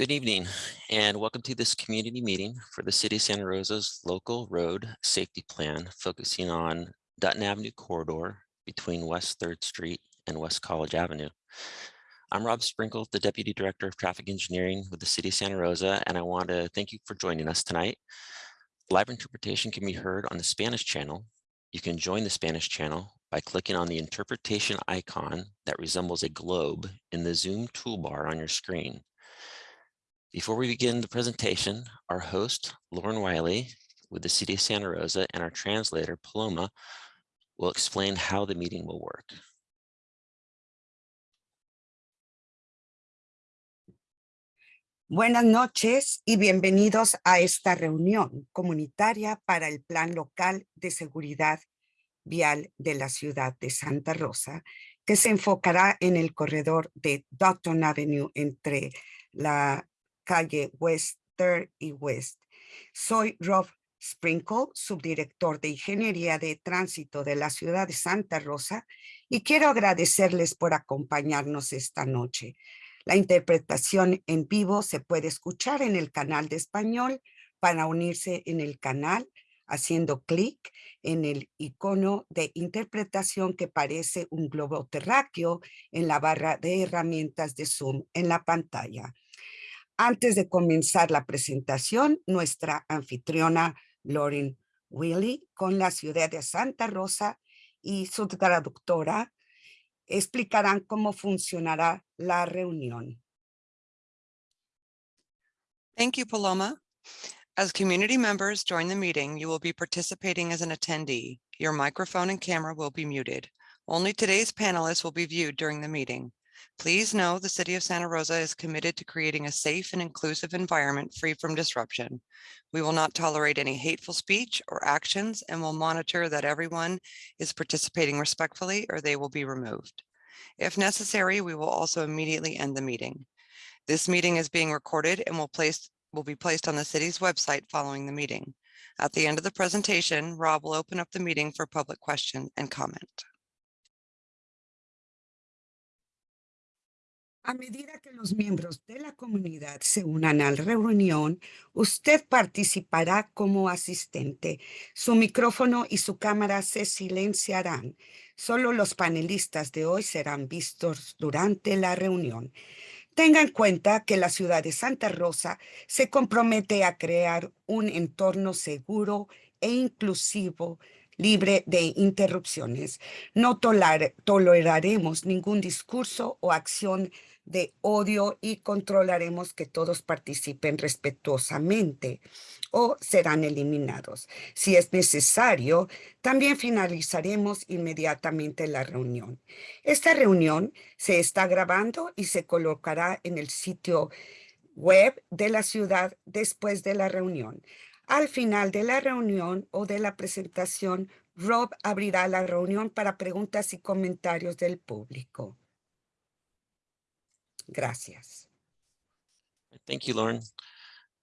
Good evening and welcome to this community meeting for the City of Santa Rosa's local road safety plan focusing on Dutton Avenue corridor between West 3rd Street and West College Avenue. I'm Rob Sprinkle, the Deputy Director of Traffic Engineering with the City of Santa Rosa, and I want to thank you for joining us tonight. Live interpretation can be heard on the Spanish channel. You can join the Spanish channel by clicking on the interpretation icon that resembles a globe in the Zoom toolbar on your screen. Before we begin the presentation, our host, Lauren Wiley, with the City of Santa Rosa, and our translator, Paloma, will explain how the meeting will work. Buenas noches y bienvenidos a esta reunión comunitaria para el Plan Local de Seguridad Vial de la ciudad de Santa Rosa, que se enfocará en el corredor de Dutton Avenue entre la calle West 3rd y West. Soy Rob Sprinkle, subdirector de Ingeniería de Tránsito de la ciudad de Santa Rosa, y quiero agradecerles por acompañarnos esta noche. La interpretación en vivo se puede escuchar en el canal de español para unirse en el canal haciendo clic en el icono de interpretación que parece un globo terráqueo en la barra de herramientas de Zoom en la pantalla. Antes de comenzar la presentación, nuestra anfitriona Lauren Wiley con la ciudad de Santa Rosa y su traductora explicarán cómo funcionará la reunión. Thank you, Paloma. As community members join the meeting, you will be participating as an attendee. Your microphone and camera will be muted. Only today's panelists will be viewed during the meeting. Please know the City of Santa Rosa is committed to creating a safe and inclusive environment free from disruption. We will not tolerate any hateful speech or actions and will monitor that everyone is participating respectfully or they will be removed. If necessary, we will also immediately end the meeting. This meeting is being recorded and will, will be placed on the city's website following the meeting. At the end of the presentation, Rob will open up the meeting for public question and comment. A medida que los miembros de la comunidad se unan a la reunión, usted participará como asistente. Su micrófono y su cámara se silenciarán. Solo los panelistas de hoy serán vistos durante la reunión. Tenga en cuenta que la ciudad de Santa Rosa se compromete a crear un entorno seguro e inclusivo libre de interrupciones. No toleraremos ningún discurso o acción de odio y controlaremos que todos participen respetuosamente o serán eliminados. Si es necesario, también finalizaremos inmediatamente la reunión. Esta reunión se está grabando y se colocará en el sitio web de la ciudad después de la reunión. Al final de la reunión o de la presentación, Rob abrirá la reunión para preguntas y comentarios del público. Gracias. Thank you, Lauren.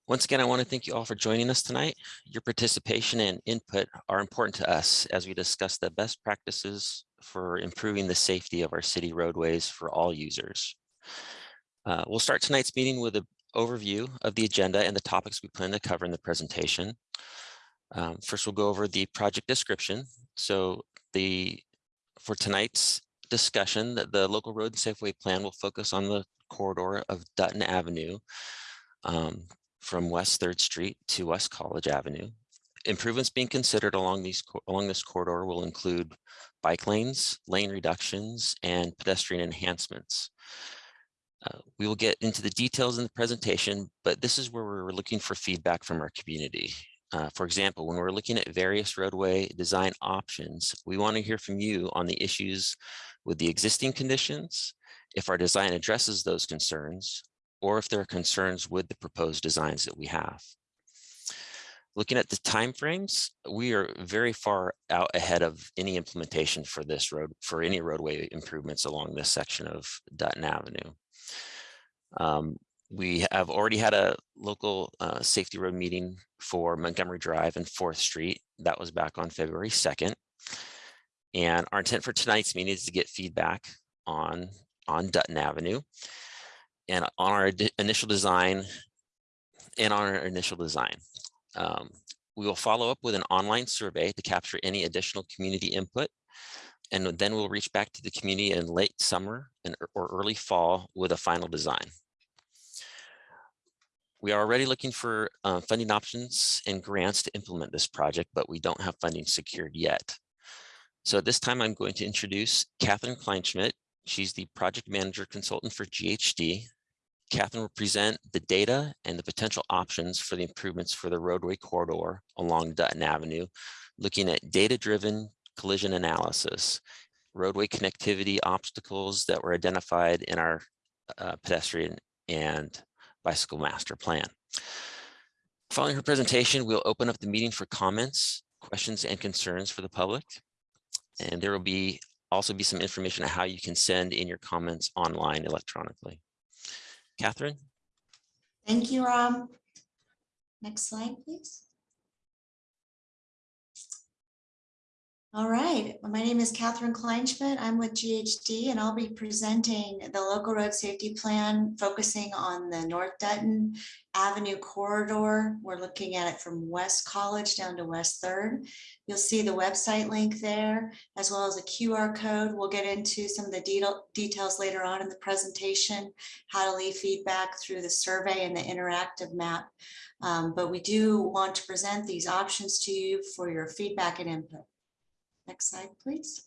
Once again, I want to thank you all for joining us tonight. Your participation and input are important to us as we discuss the best practices for improving the safety of our city roadways for all users. Uh, we'll start tonight's meeting with an overview of the agenda and the topics we plan to cover in the presentation. Um, first, we'll go over the project description. So the for tonight's discussion, that the local road and safeway plan will focus on the corridor of Dutton Avenue um, from West 3rd Street to West College Avenue. Improvements being considered along these along this corridor will include bike lanes, lane reductions, and pedestrian enhancements. Uh, we will get into the details in the presentation, but this is where we're looking for feedback from our community. Uh, for example, when we're looking at various roadway design options, we want to hear from you on the issues with the existing conditions, if our design addresses those concerns, or if there are concerns with the proposed designs that we have. Looking at the timeframes, we are very far out ahead of any implementation for this road, for any roadway improvements along this section of Dutton Avenue. Um, we have already had a local uh, safety road meeting for Montgomery Drive and 4th Street. That was back on February 2nd. And our intent for tonight's meeting is to get feedback on on Dutton Avenue. and on our initial design, and on our initial design. Um, We will follow up with an online survey to capture any additional community input. And then we'll reach back to the community in late summer and or early fall with a final design. We are already looking for uh, funding options and grants to implement this project, but we don't have funding secured yet. So at this time, I'm going to introduce Catherine Kleinschmidt. She's the project manager consultant for GHD. Catherine will present the data and the potential options for the improvements for the roadway corridor along Dutton Avenue, looking at data-driven collision analysis, roadway connectivity obstacles that were identified in our uh, pedestrian and bicycle master plan. Following her presentation, we'll open up the meeting for comments, questions, and concerns for the public. And there will be also be some information on how you can send in your comments online electronically. Catherine? Thank you, Rob. Next slide, please. All right, my name is Catherine Kleinschmidt. I'm with GHD and I'll be presenting the local road safety plan focusing on the North Dutton Avenue corridor. We're looking at it from West College down to West Third. You'll see the website link there as well as a QR code. We'll get into some of the detail- details later on in the presentation, how to leave feedback through the survey and the interactive map. Um, But we do want to present these options to you for your feedback and input. Next slide, please.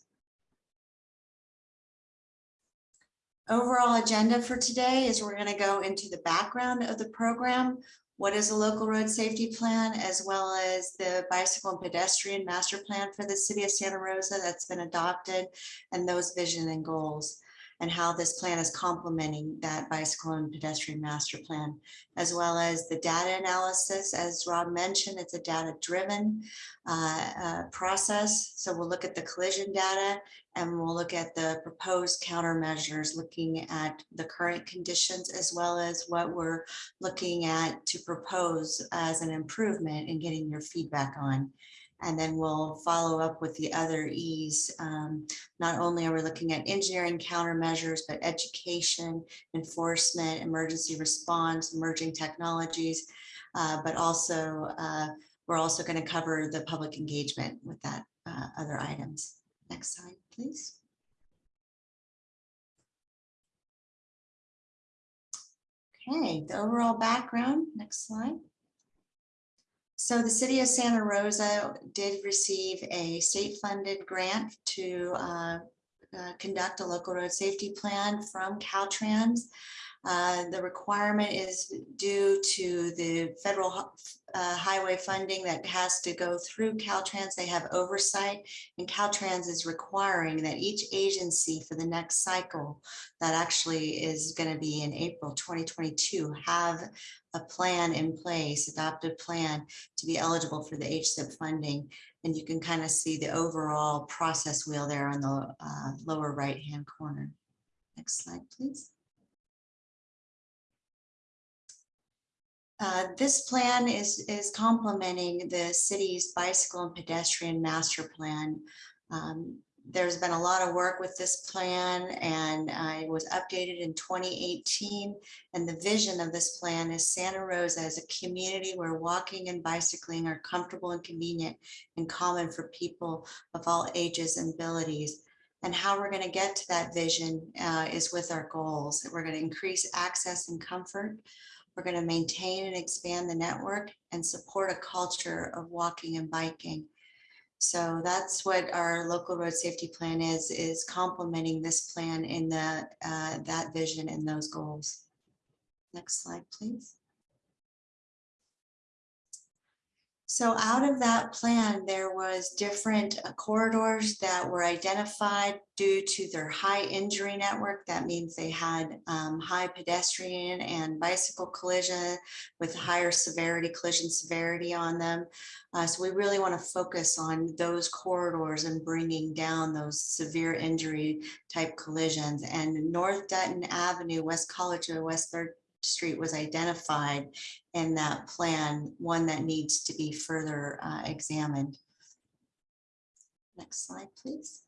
Overall agenda for today is we're going to go into the background of the program. What is a local road safety plan, as well as the bicycle and pedestrian master plan for the city of Santa Rosa that's been adopted and those vision and goals and how this plan is complementing that bicycle and pedestrian master plan, as well as the data analysis. As Rob mentioned, it's a data-driven uh, uh, process. So we'll look at the collision data and we'll look at the proposed countermeasures, looking at the current conditions as well as what we're looking at to propose as an improvement and getting your feedback on. And then we'll follow up with the other E's. Um, Not only are we looking at engineering countermeasures, but education, enforcement, emergency response, emerging technologies. uh, But also, uh, we're also going to cover the public engagement with that uh, other items. Next slide, please. Okay, the overall background, next slide. So the city of Santa Rosa did receive a state-funded grant to uh, uh, conduct a local road safety plan from Caltrans. Uh, The requirement is due to the federal uh, highway funding that has to go through Caltrans. They have oversight and Caltrans is requiring that each agency for the next cycle that actually is going to be in April 2022 have a plan in place, adopted plan to be eligible for the HSIP funding. And you can kind of see the overall process wheel there on the uh, lower right-hand corner. Next slide, please. Uh, This plan is, is complementing the city's bicycle and pedestrian master plan. Um, There's been a lot of work with this plan and uh, it was updated in 2018. And the vision of this plan is Santa Rosa as a community where walking and bicycling are comfortable and convenient and common for people of all ages and abilities. And how we're going to get to that vision uh, is with our goals. We're going to increase access and comfort. We're going to maintain and expand the network and support a culture of walking and biking. So that's what our local road safety plan is, is complementing this plan in the, uh, that vision and those goals. Next slide, please. So out of that plan, there was different uh, corridors that were identified due to their high injury network. That means they had um, high pedestrian and bicycle collision with higher severity, collision severity on them. Uh, So we really want to focus on those corridors and bringing down those severe injury type collisions. And North Dutton Avenue, West College or West Third Street was identified in that plan, one that needs to be further uh, examined. Next slide, please.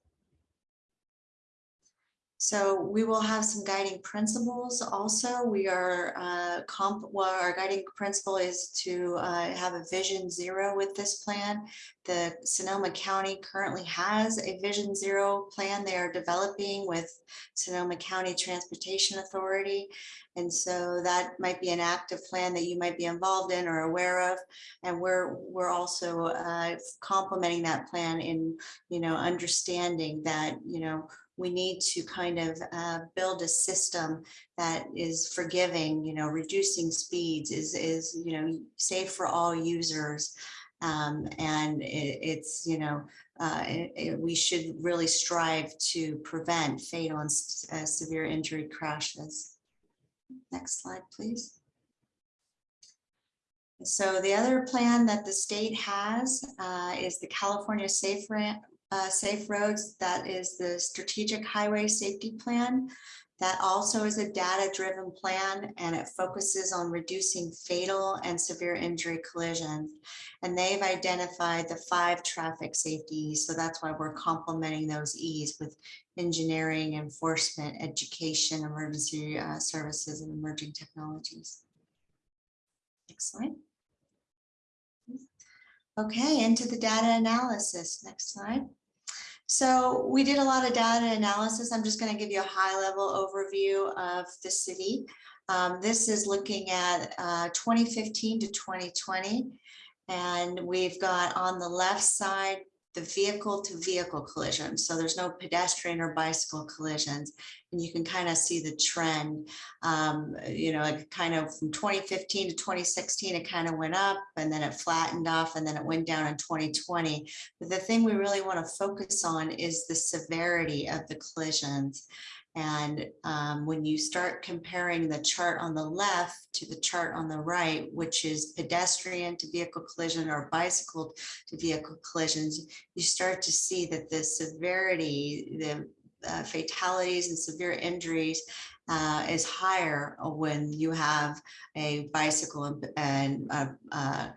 So we will have some guiding principles also. We are uh, comp, well, our guiding principle is to uh, have a vision zero with this plan. The Sonoma County currently has a vision zero plan they are developing with Sonoma County Transportation Authority. And so that might be an active plan that you might be involved in or aware of. And we're, we're also uh, complementing that plan in, you know, understanding that, you know, we need to kind of uh, build a system that is forgiving, you know, reducing speeds is, is, you know, safe for all users. Um, and it, it's, you know, uh, it- it- we should really strive to prevent fatal and uh, severe injury crashes. Next slide, please. So the other plan that the state has uh, is the California Safe uh, Safe Roads. That is the Strategic Highway Safety Plan. That also is a data-driven plan and it focuses on reducing fatal and severe injury collisions. And they've identified the five traffic safeties. So that's why we're complementing those E's with engineering, enforcement, education, emergency uh, services, and emerging technologies. Next slide. Okay, into the data analysis. Next slide. So we did a lot of data analysis. I'm just going to give you a high level overview of the city. Um, this is looking at uh, 2015 to 2020. And we've got on the left side, the vehicle to vehicle collisions. So there's no pedestrian or bicycle collisions. And you can kind of see the trend, um, you know, it kind of from 2015 to 2016, it kind of went up and then it flattened off and then it went down in 2020. But the thing we really want to focus on is the severity of the collisions. And um, when you start comparing the chart on the left to the chart on the right, which is pedestrian to vehicle collision or bicycle to vehicle collisions, you start to see that the severity, the uh, fatalities and severe injuries uh, is higher when you have a bicycle and- and uh, uh,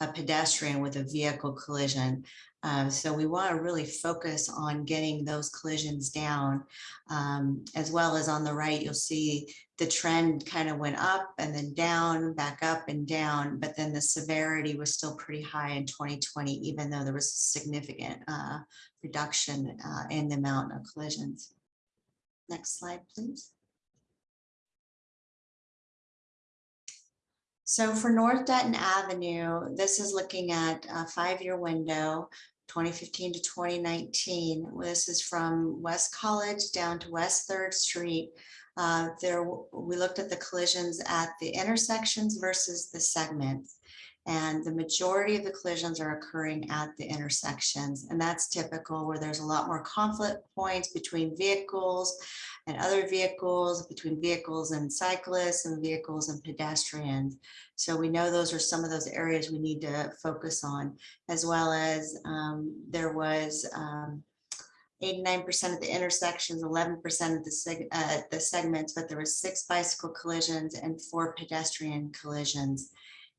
a pedestrian with a vehicle collision. Um, so we want to really focus on getting those collisions down. Um, as well as on the right, you'll see the trend kind of went up and then down, back up and down, but then the severity was still pretty high in 2020, even though there was a significant uh, reduction uh, in the amount of collisions. Next slide, please. So for North Dutton Avenue, this is looking at a five-year window, 2015 to 2019. This is from West College down to West Third Street. Uh, There, we looked at the collisions at the intersections versus the segments. And the majority of the collisions are occurring at the intersections. And that's typical where there's a lot more conflict points between vehicles and other vehicles, between vehicles and cyclists and vehicles and pedestrians. So we know those are some of those areas we need to focus on, as well as um, there was um, 89% of the intersections, 11% of the seg- uh, the segments, but there was six bicycle collisions and four pedestrian collisions.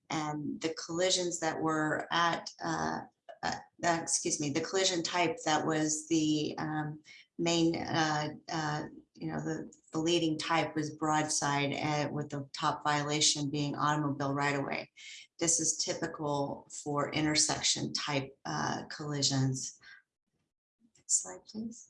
And the collisions that were at, uh, uh, uh, excuse me, the collision type that was the um, main, uh, uh, you know, the, the leading type was broadside uh, with the top violation being automobile right away. This is typical for intersection type collisions. Next slide, please.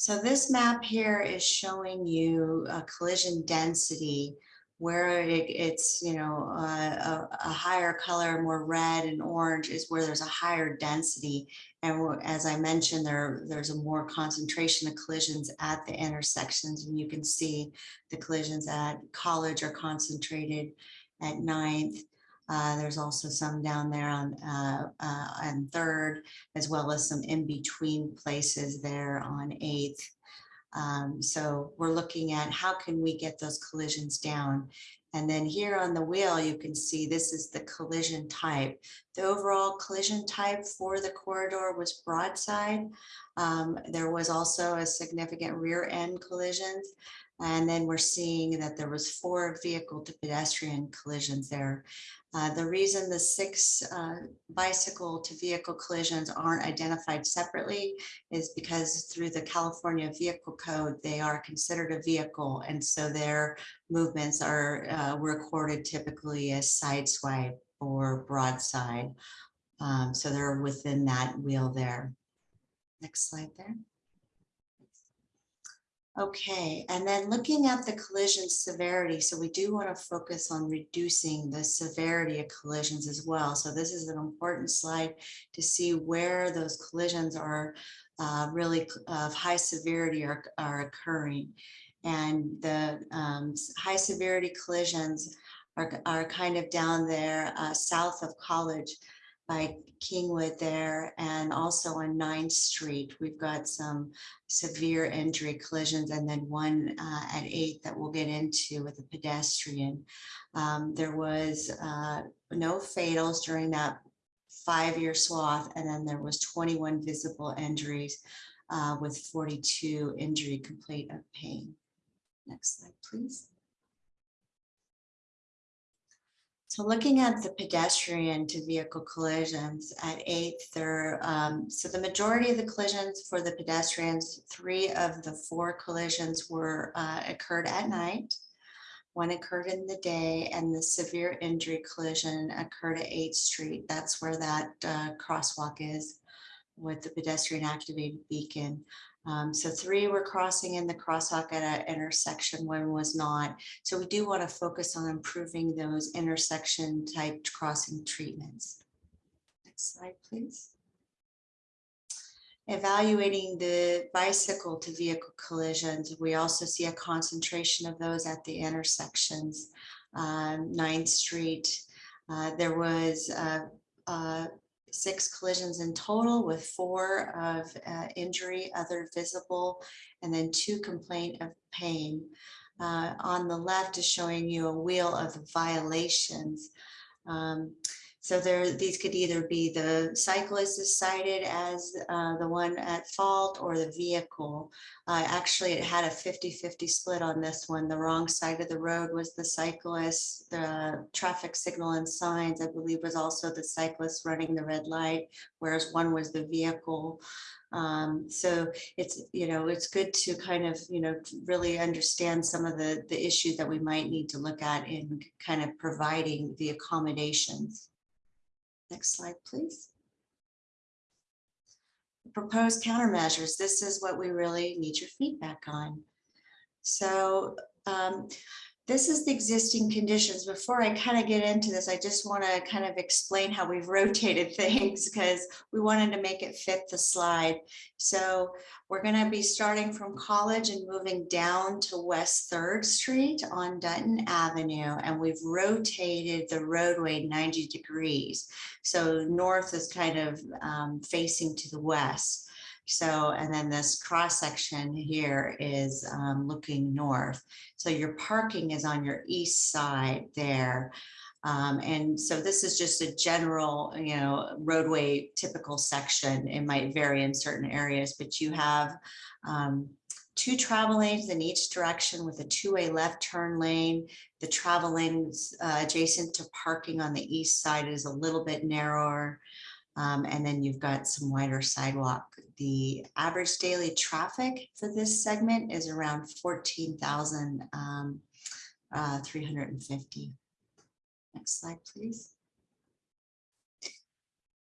So this map here is showing you a collision density where it, it's, you know, uh, a, a higher color, more red and orange is where there's a higher density. And as I mentioned, there, there's a more concentration of collisions at the intersections. And you can see the collisions at College are concentrated at Ninth. Uh, there's also some down there on, uh, uh, on Third, as well as some in-between places there on Eighth. Um, so we're looking at how can we get those collisions down? And then here on the wheel, you can see this is the collision type. The overall collision type for the corridor was broadside. Um, There was also a significant rear end collisions. And then we're seeing that there was four vehicle to pedestrian collisions there. Uh, The reason the six uh, bicycle to vehicle collisions aren't identified separately is because through the California Vehicle Code, they are considered a vehicle. And so their movements are uh, recorded typically as side swipe or broadside. Um, So they're within that wheel there. Next slide there. Okay, and then looking at the collision severity, so we do want to focus on reducing the severity of collisions as well. So this is an important slide to see where those collisions are uh, really of high severity are, are occurring. And the um, high severity collisions are, are kind of down there uh, south of College by Kingwood there and also on Ninth Street. We've got some severe injury collisions and then one uh, at eight that we'll get into with a pedestrian. Um, There was uh, no fatals during that five-year swath, and then there was 21 visible injuries uh, with 42 injury complaint of pain. Next slide, please. So looking at the pedestrian to vehicle collisions at eighth, there, um, so the majority of the collisions for the pedestrians, three of the four collisions were, uh, occurred at night. One occurred in the day and the severe injury collision occurred at Eighth Street. That's where that, uh, crosswalk is with the pedestrian activated beacon. Um, so three were crossing in the crosswalk at an intersection, one was not. So we do want to focus on improving those intersection type crossing treatments. Next slide, please. Evaluating the bicycle to vehicle collisions, we also see a concentration of those at the intersections. Um, Ninth Street, uh, there was six collisions in total with four of uh, injury, other visible, and then two complaint of pain. Uh, On the left is showing you a wheel of violations. Um, So there, these could either be the cyclist is cited as uh, the one at fault or the vehicle. Uh, Actually, it had a 50-50 split on this one. The wrong side of the road was the cyclist. The traffic signal and signs, I believe, was also the cyclist running the red light, whereas one was the vehicle. Um, So it's, you know, it's good to kind of, you know, really understand some of the, the issues that we might need to look at in kind of providing the accommodations. Next slide, please. Proposed countermeasures. This is what we really need your feedback on. So um, this is the existing conditions. Before I kind of get into this, I just want to kind of explain how we've rotated things because we wanted to make it fit the slide. So we're going to be starting from College and moving down to West Third Street on Dutton Avenue. And we've rotated the roadway 90 degrees. So north is kind of um, facing to the west. So, and then this cross section here is um, looking north. So your parking is on your east side there. Um, and so this is just a general, you know, roadway typical section. It might vary in certain areas, but you have um, two travel lanes in each direction with a two-way left turn lane. The travel lanes uh, adjacent to parking on the east side is a little bit narrower. Um, and then you've got some wider sidewalk. The average daily traffic for this segment is around 14,350. um, uh. Next slide, please.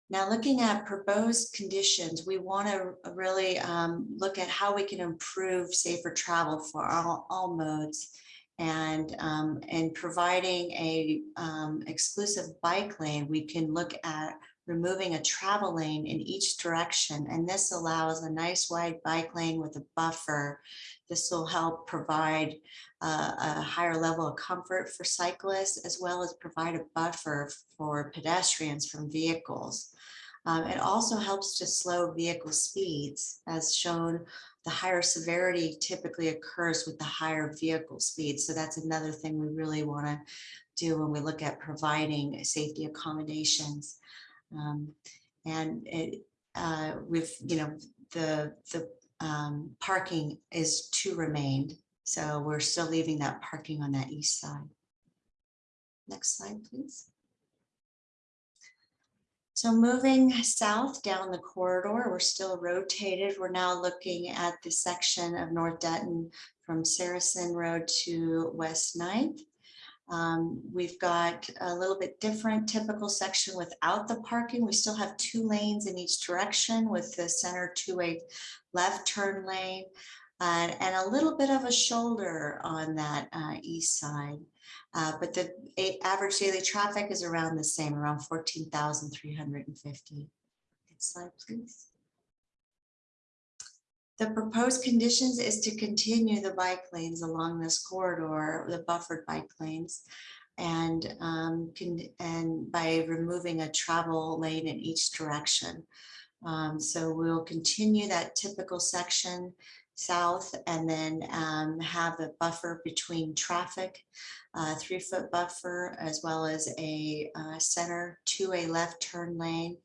Now, looking at proposed conditions, we want to really um, look at how we can improve safer travel for all, all modes. And, um, and providing a um, exclusive bike lane, we can look at removing a travel lane in each direction. And this allows a nice wide bike lane with a buffer. This will help provide uh, a higher level of comfort for cyclists, as well as provide a buffer for pedestrians from vehicles. Um, It also helps to slow vehicle speeds, as shown, the higher severity typically occurs with the higher vehicle speeds. So that's another thing we really want to do when we look at providing safety accommodations. Um, And it, uh, with, you know, the, the um, parking is to remain. So we're still leaving that parking on that east side. Next slide, please. So moving south down the corridor, we're still rotated. We're now looking at the section of North Dutton from Saracen Road to West Ninth. Um, We've got a little bit different typical section without the parking. We still have two lanes in each direction with the center two-way left turn lane and, and a little bit of a shoulder on that uh, east side. Uh, But the average daily traffic is around the same, around fourteen thousand three hundred and fifty. Next slide, please. The proposed conditions is to continue the bike lanes along this corridor, the buffered bike lanes. And, um, and by removing a travel lane in each direction. Um, so we'll continue that typical section south and then, um, have a buffer between traffic. uh, three-foot buffer as well as a, uh, center two-way left turn lane.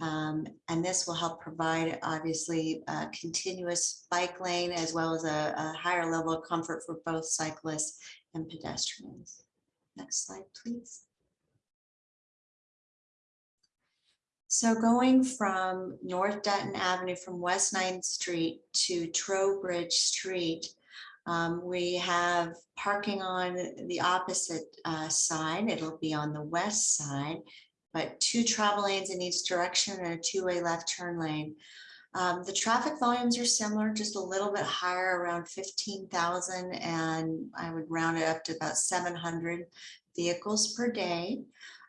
Um, and this will help provide obviously a continuous bike lane as well as a, a higher level of comfort for both cyclists and pedestrians. Next slide, please. So going from North Dutton Avenue from West Ninth Street to Trowbridge Street, um, we have parking on the opposite uh, side. It'll be on the west side but two travel lanes in each direction and a two-way left turn lane. Um, the traffic volumes are similar, just a little bit higher, around fifteen thousand, and I would round it up to about seven hundred vehicles per day.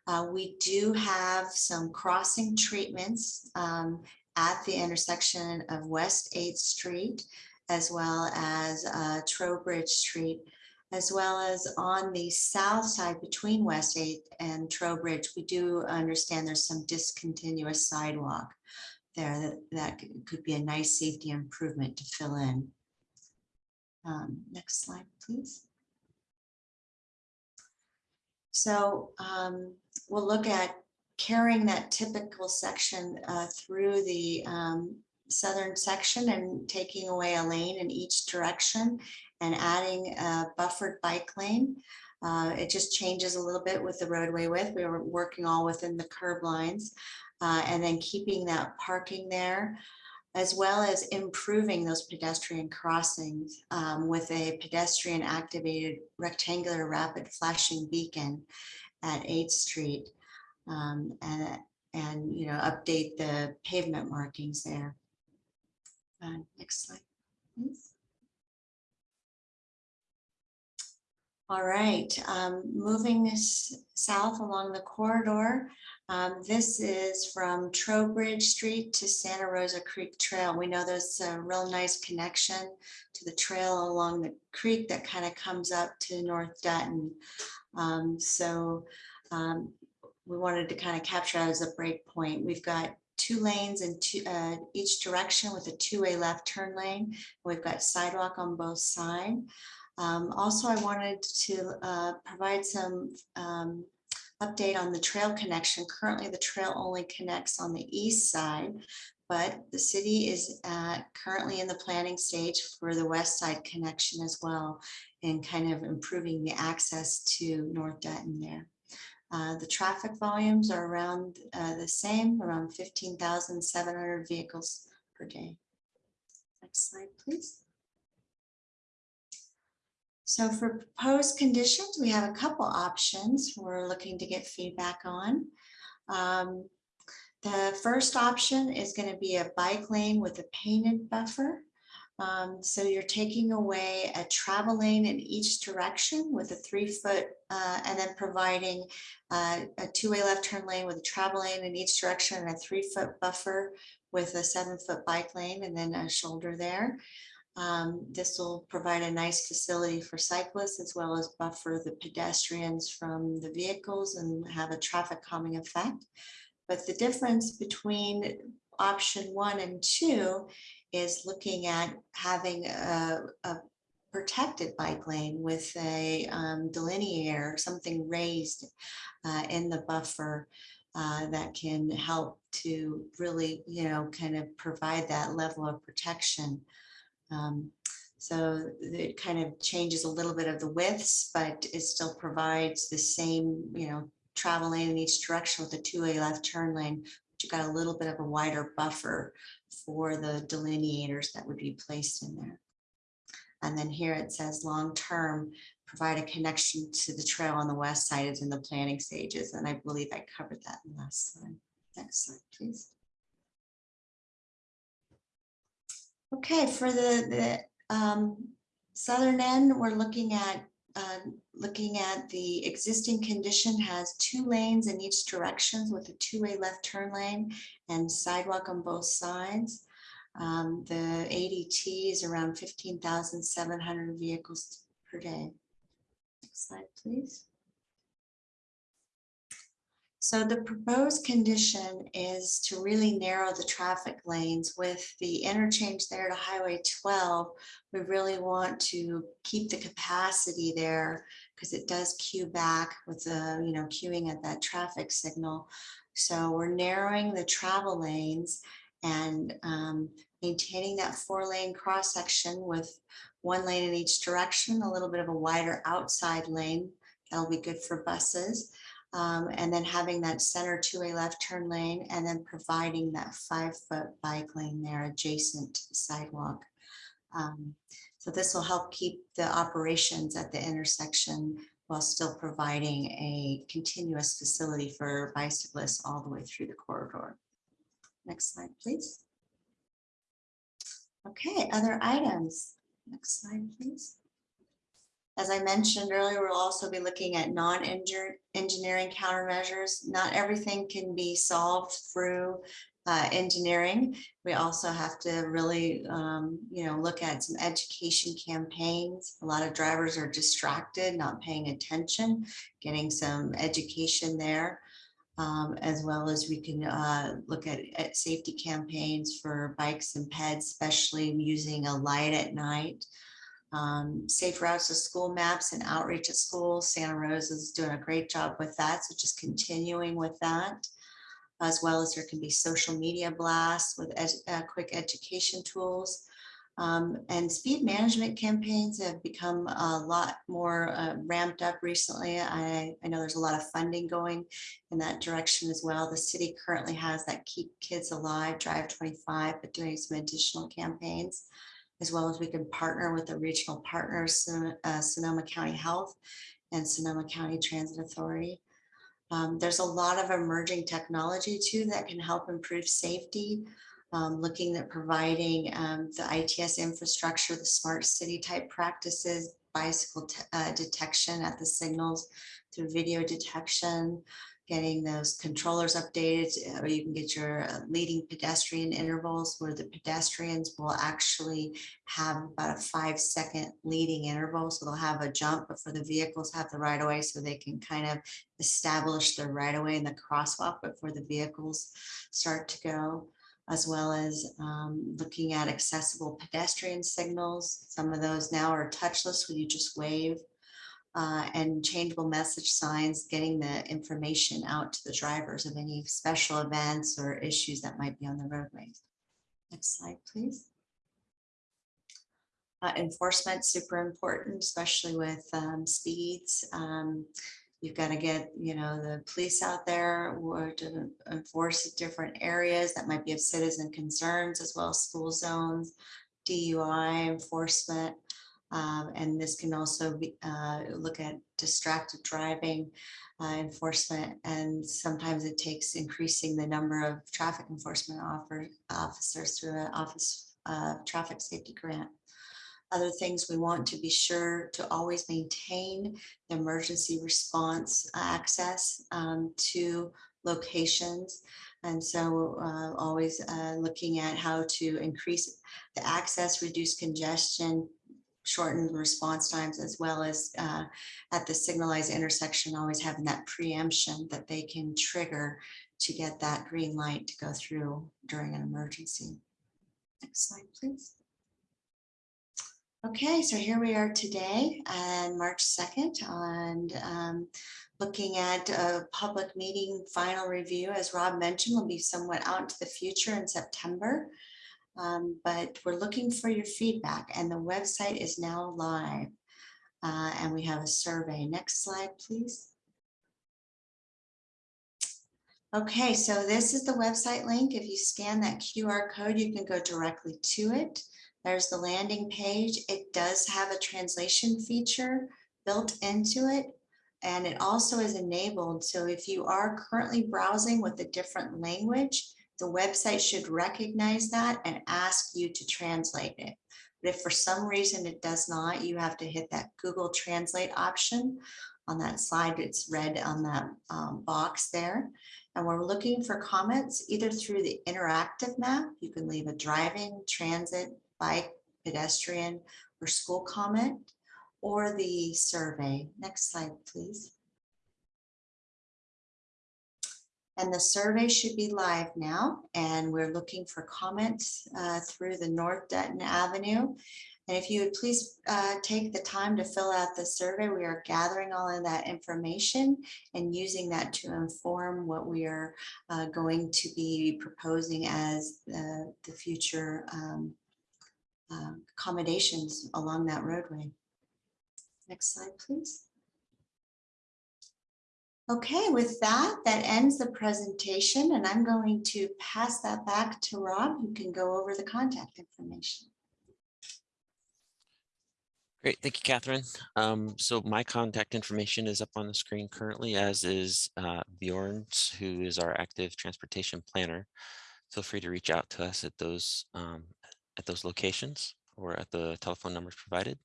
Uh, we do have some crossing treatments um, at the intersection of West Eighth Street as well as uh, Trowbridge Street as well as on the south side between West Eighth and Trowbridge, we do understand there's some discontinuous sidewalk there that, that could be a nice safety improvement to fill in. Um, Next slide, please. So um, we'll look at carrying that typical section uh, through the um, southern section and taking away a lane in each direction and adding a buffered bike lane. Uh, It just changes a little bit with the roadway width. We were working all within the curb lines. uh, And then keeping that parking there, as well as improving those pedestrian crossings um, with a pedestrian activated rectangular rapid flashing beacon at 8th Street. um, And, and, you know, update the pavement markings there. Uh, Next slide, please. All right, um, moving south along the corridor. um, this is from Trowbridge Street to Santa Rosa Creek Trail. We know there's a real nice connection to the trail along the creek that kind of comes up to North Dutton. Um, so, um, we wanted to kind of capture that as a break point. We've got two lanes in two, uh, each direction with a two-way left turn lane. We've got sidewalk on both sides. Um, also, I wanted to uh, provide some um, update on the trail connection. Currently, the trail only connects on the east side, but the city is uh, currently in the planning stage for the west side connection as well, and kind of improving the access to North Dutton there. Uh, The traffic volumes are around uh, the same, around 15,700 vehicles per day. Next slide, please. So for proposed conditions, we have a couple options we're looking to get feedback on. Um, The first option is going to be a bike lane with a painted buffer. Um, So you're taking away a travel lane in each direction with a three foot uh, and then providing uh, a two-way left turn lane with a travel lane in each direction and a three foot buffer with a seven foot bike lane and then a shoulder there. Um, This will provide a nice facility for cyclists as well as buffer the pedestrians from the vehicles and have a traffic calming effect. But the difference between option one and two is looking at having a, a protected bike lane with a um, delineator, something raised uh, in the buffer. uh, that can help to really, you know, kind of provide that level of protection. Um, So it kind of changes a little bit of the widths, but it still provides the same, you know, travel lane in each direction with a two-way left turn lane. But you got a little bit of a wider buffer for the delineators that would be placed in there. And then here it says long-term, provide a connection to the trail on the west side is in the planning stages. And I believe I covered that in the last slide. Next slide, please. Okay, for the, the um, southern end, we're looking at, uh, looking at the existing condition has two lanes in each directions with a two-way left turn lane and sidewalk on both sides. Um, the ADT is around fifteen thousand seven hundred vehicles per day. Next slide, please. So the proposed condition is to really narrow the traffic lanes with the interchange there to Highway twelve. We really want to keep the capacity there because it does queue back with the, you know, queuing at that traffic signal. So we're narrowing the travel lanes and um, maintaining that four lane cross section with one lane in each direction, a little bit of a wider outside lane. That'll be good for buses. Um, and then having that center two-way left turn lane and then providing that five foot bike lane there adjacent to the sidewalk. Um, so this will help keep the operations at the intersection while still providing a continuous facility for bicyclists all the way through the corridor. Next slide, please. Okay, other items. Next slide, please. As I mentioned earlier, we'll also be looking at non-engineering countermeasures. Not everything can be solved through uh, engineering. We also have to really, um, you know, look at some education campaigns. A lot of drivers are distracted, not paying attention, getting some education there. Um, as well as we can uh, look at, at safety campaigns for bikes and peds, especially using a light at night. Um, safe routes to school maps and outreach at schools. Santa Rosa is doing a great job with that. So just continuing with that. As well as there can be social media blasts with ed, uh, quick education tools. Um, and speed management campaigns have become a lot more uh, ramped up recently. I, I know there's a lot of funding going in that direction as well. The city currently has that Keep Kids Alive Drive 25, but doing some additional campaigns, as well as we can partner with the regional partners, Son- uh, Sonoma County Health and Sonoma County Transit Authority. Um, there's a lot of emerging technology too that can help improve safety um, looking at providing um, the ITS infrastructure, the smart city type practices, bicycle uh, detection at the signals through video detection, getting those controllers updated, or you can get your uh, leading pedestrian intervals where the pedestrians will actually have about a five second leading interval. So they'll have a jump, but for the vehicles have the right of way so they can kind of establish the right of way in the crosswalk before the vehicles start to go as well as um, looking at accessible pedestrian signals. Some of those now are touchless where you just wave uh, and changeable message signs, getting the information out to the drivers of any special events or issues that might be on the roadways. Next slide, please. Uh, enforcement, super important, especially with um, speeds. Um, You've got to get, you know, the police out there or to enforce different areas that might be of citizen concerns as well as school zones, DUI enforcement. Um, and this can also be, uh, look at distracted driving uh, enforcement. And sometimes it takes increasing the number of traffic enforcement officers through an office uh, traffic safety grant. Other things we want to be sure to always maintain the emergency response access um, to locations. And so uh, always uh, looking at how to increase the access, reduce congestion, shorten the response times, as well as uh, at the signalized intersection, always having that preemption that they can trigger to get that green light to go through during an emergency. Next slide, please. Okay, so here we are today and March 2nd and um, looking at a public meeting final review, as Rob mentioned, will be somewhat out into the future in September. Um, But we're looking for your feedback and the website is now live. Uh, And we have a survey. Next slide, please. Okay, so this is the website link. If you scan that QR code, you can go directly to it. There's the landing page. It does have a translation feature built into it. And it also is enabled. So if you are currently browsing with a different language, the website should recognize that and ask you to translate it. But if for some reason it does not, you have to hit that Google Translate option. On that slide, it's red on that um, box there. And we're looking for comments either through the interactive map. You can leave a driving, transit, bike, pedestrian, or school comment, or the survey. Next slide, please. And the survey should be live now, and we're looking for comments uh, through the North Dutton Avenue. And if you would please uh, take the time to fill out the survey, we are gathering all of that information and using that to inform what we are uh, going to be proposing as the, the future um, uh, accommodations along that roadway. Next slide, please. Okay, with that, that ends the presentation and I'm going to pass that back to Rob, who can go over the contact information. Great, thank you, Catherine. Um, so my contact information is up on the screen currently, as is uh, Bjorn's, who is our active transportation planner. Feel free to reach out to us at those um, at those locations or at the telephone numbers provided.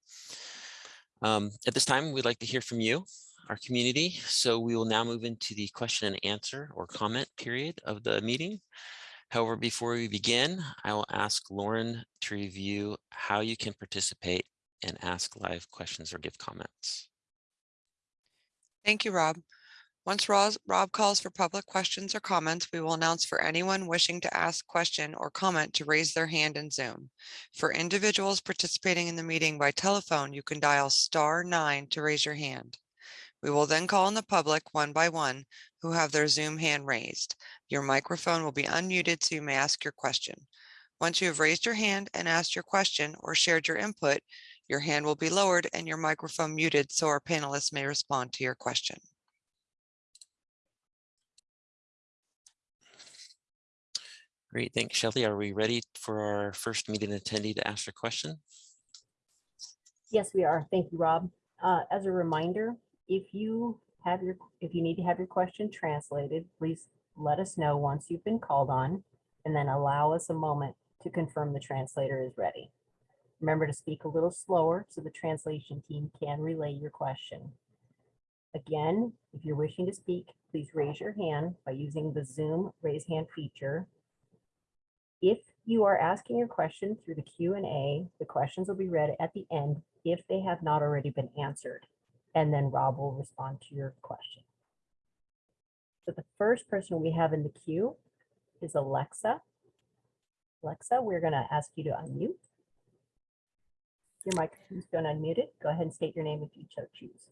Um, at this time, we'd like to hear from you, our community. So we will now move into the question and answer or comment period of the meeting. However, before we begin, I will ask Lauren to review how you can participate and ask live questions or give comments. Thank you, Rob. Once Rob calls for public questions or comments, we will announce for anyone wishing to ask question or comment to raise their hand in Zoom. For individuals participating in the meeting by telephone, you can dial star nine to raise your hand. We will then call on the public one by one who have their Zoom hand raised. Your microphone will be unmuted so you may ask your question. Once you have raised your hand and asked your question or shared your input, your hand will be lowered and your microphone muted so our panelists may respond to your question. Great, thanks, Shelley. Are we ready for our first meeting attendee to ask a question? Yes, we are. Thank you, Rob. Uh, As a reminder, if you have your, if you need to have your question translated, please let us know once you've been called on and then allow us a moment to confirm the translator is ready. Remember to speak a little slower so the translation team can relay your question. Again, if you're wishing to speak, please raise your hand by using the Zoom raise hand feature. If you are asking your question through the Q and A, the questions will be read at the end if they have not already been answered. And then Rob will respond to your question. So the first person we have in the queue is Alexa. Alexa, we're going to ask you to unmute. Your microphone's been unmuted. Go ahead and state your name if you so choose.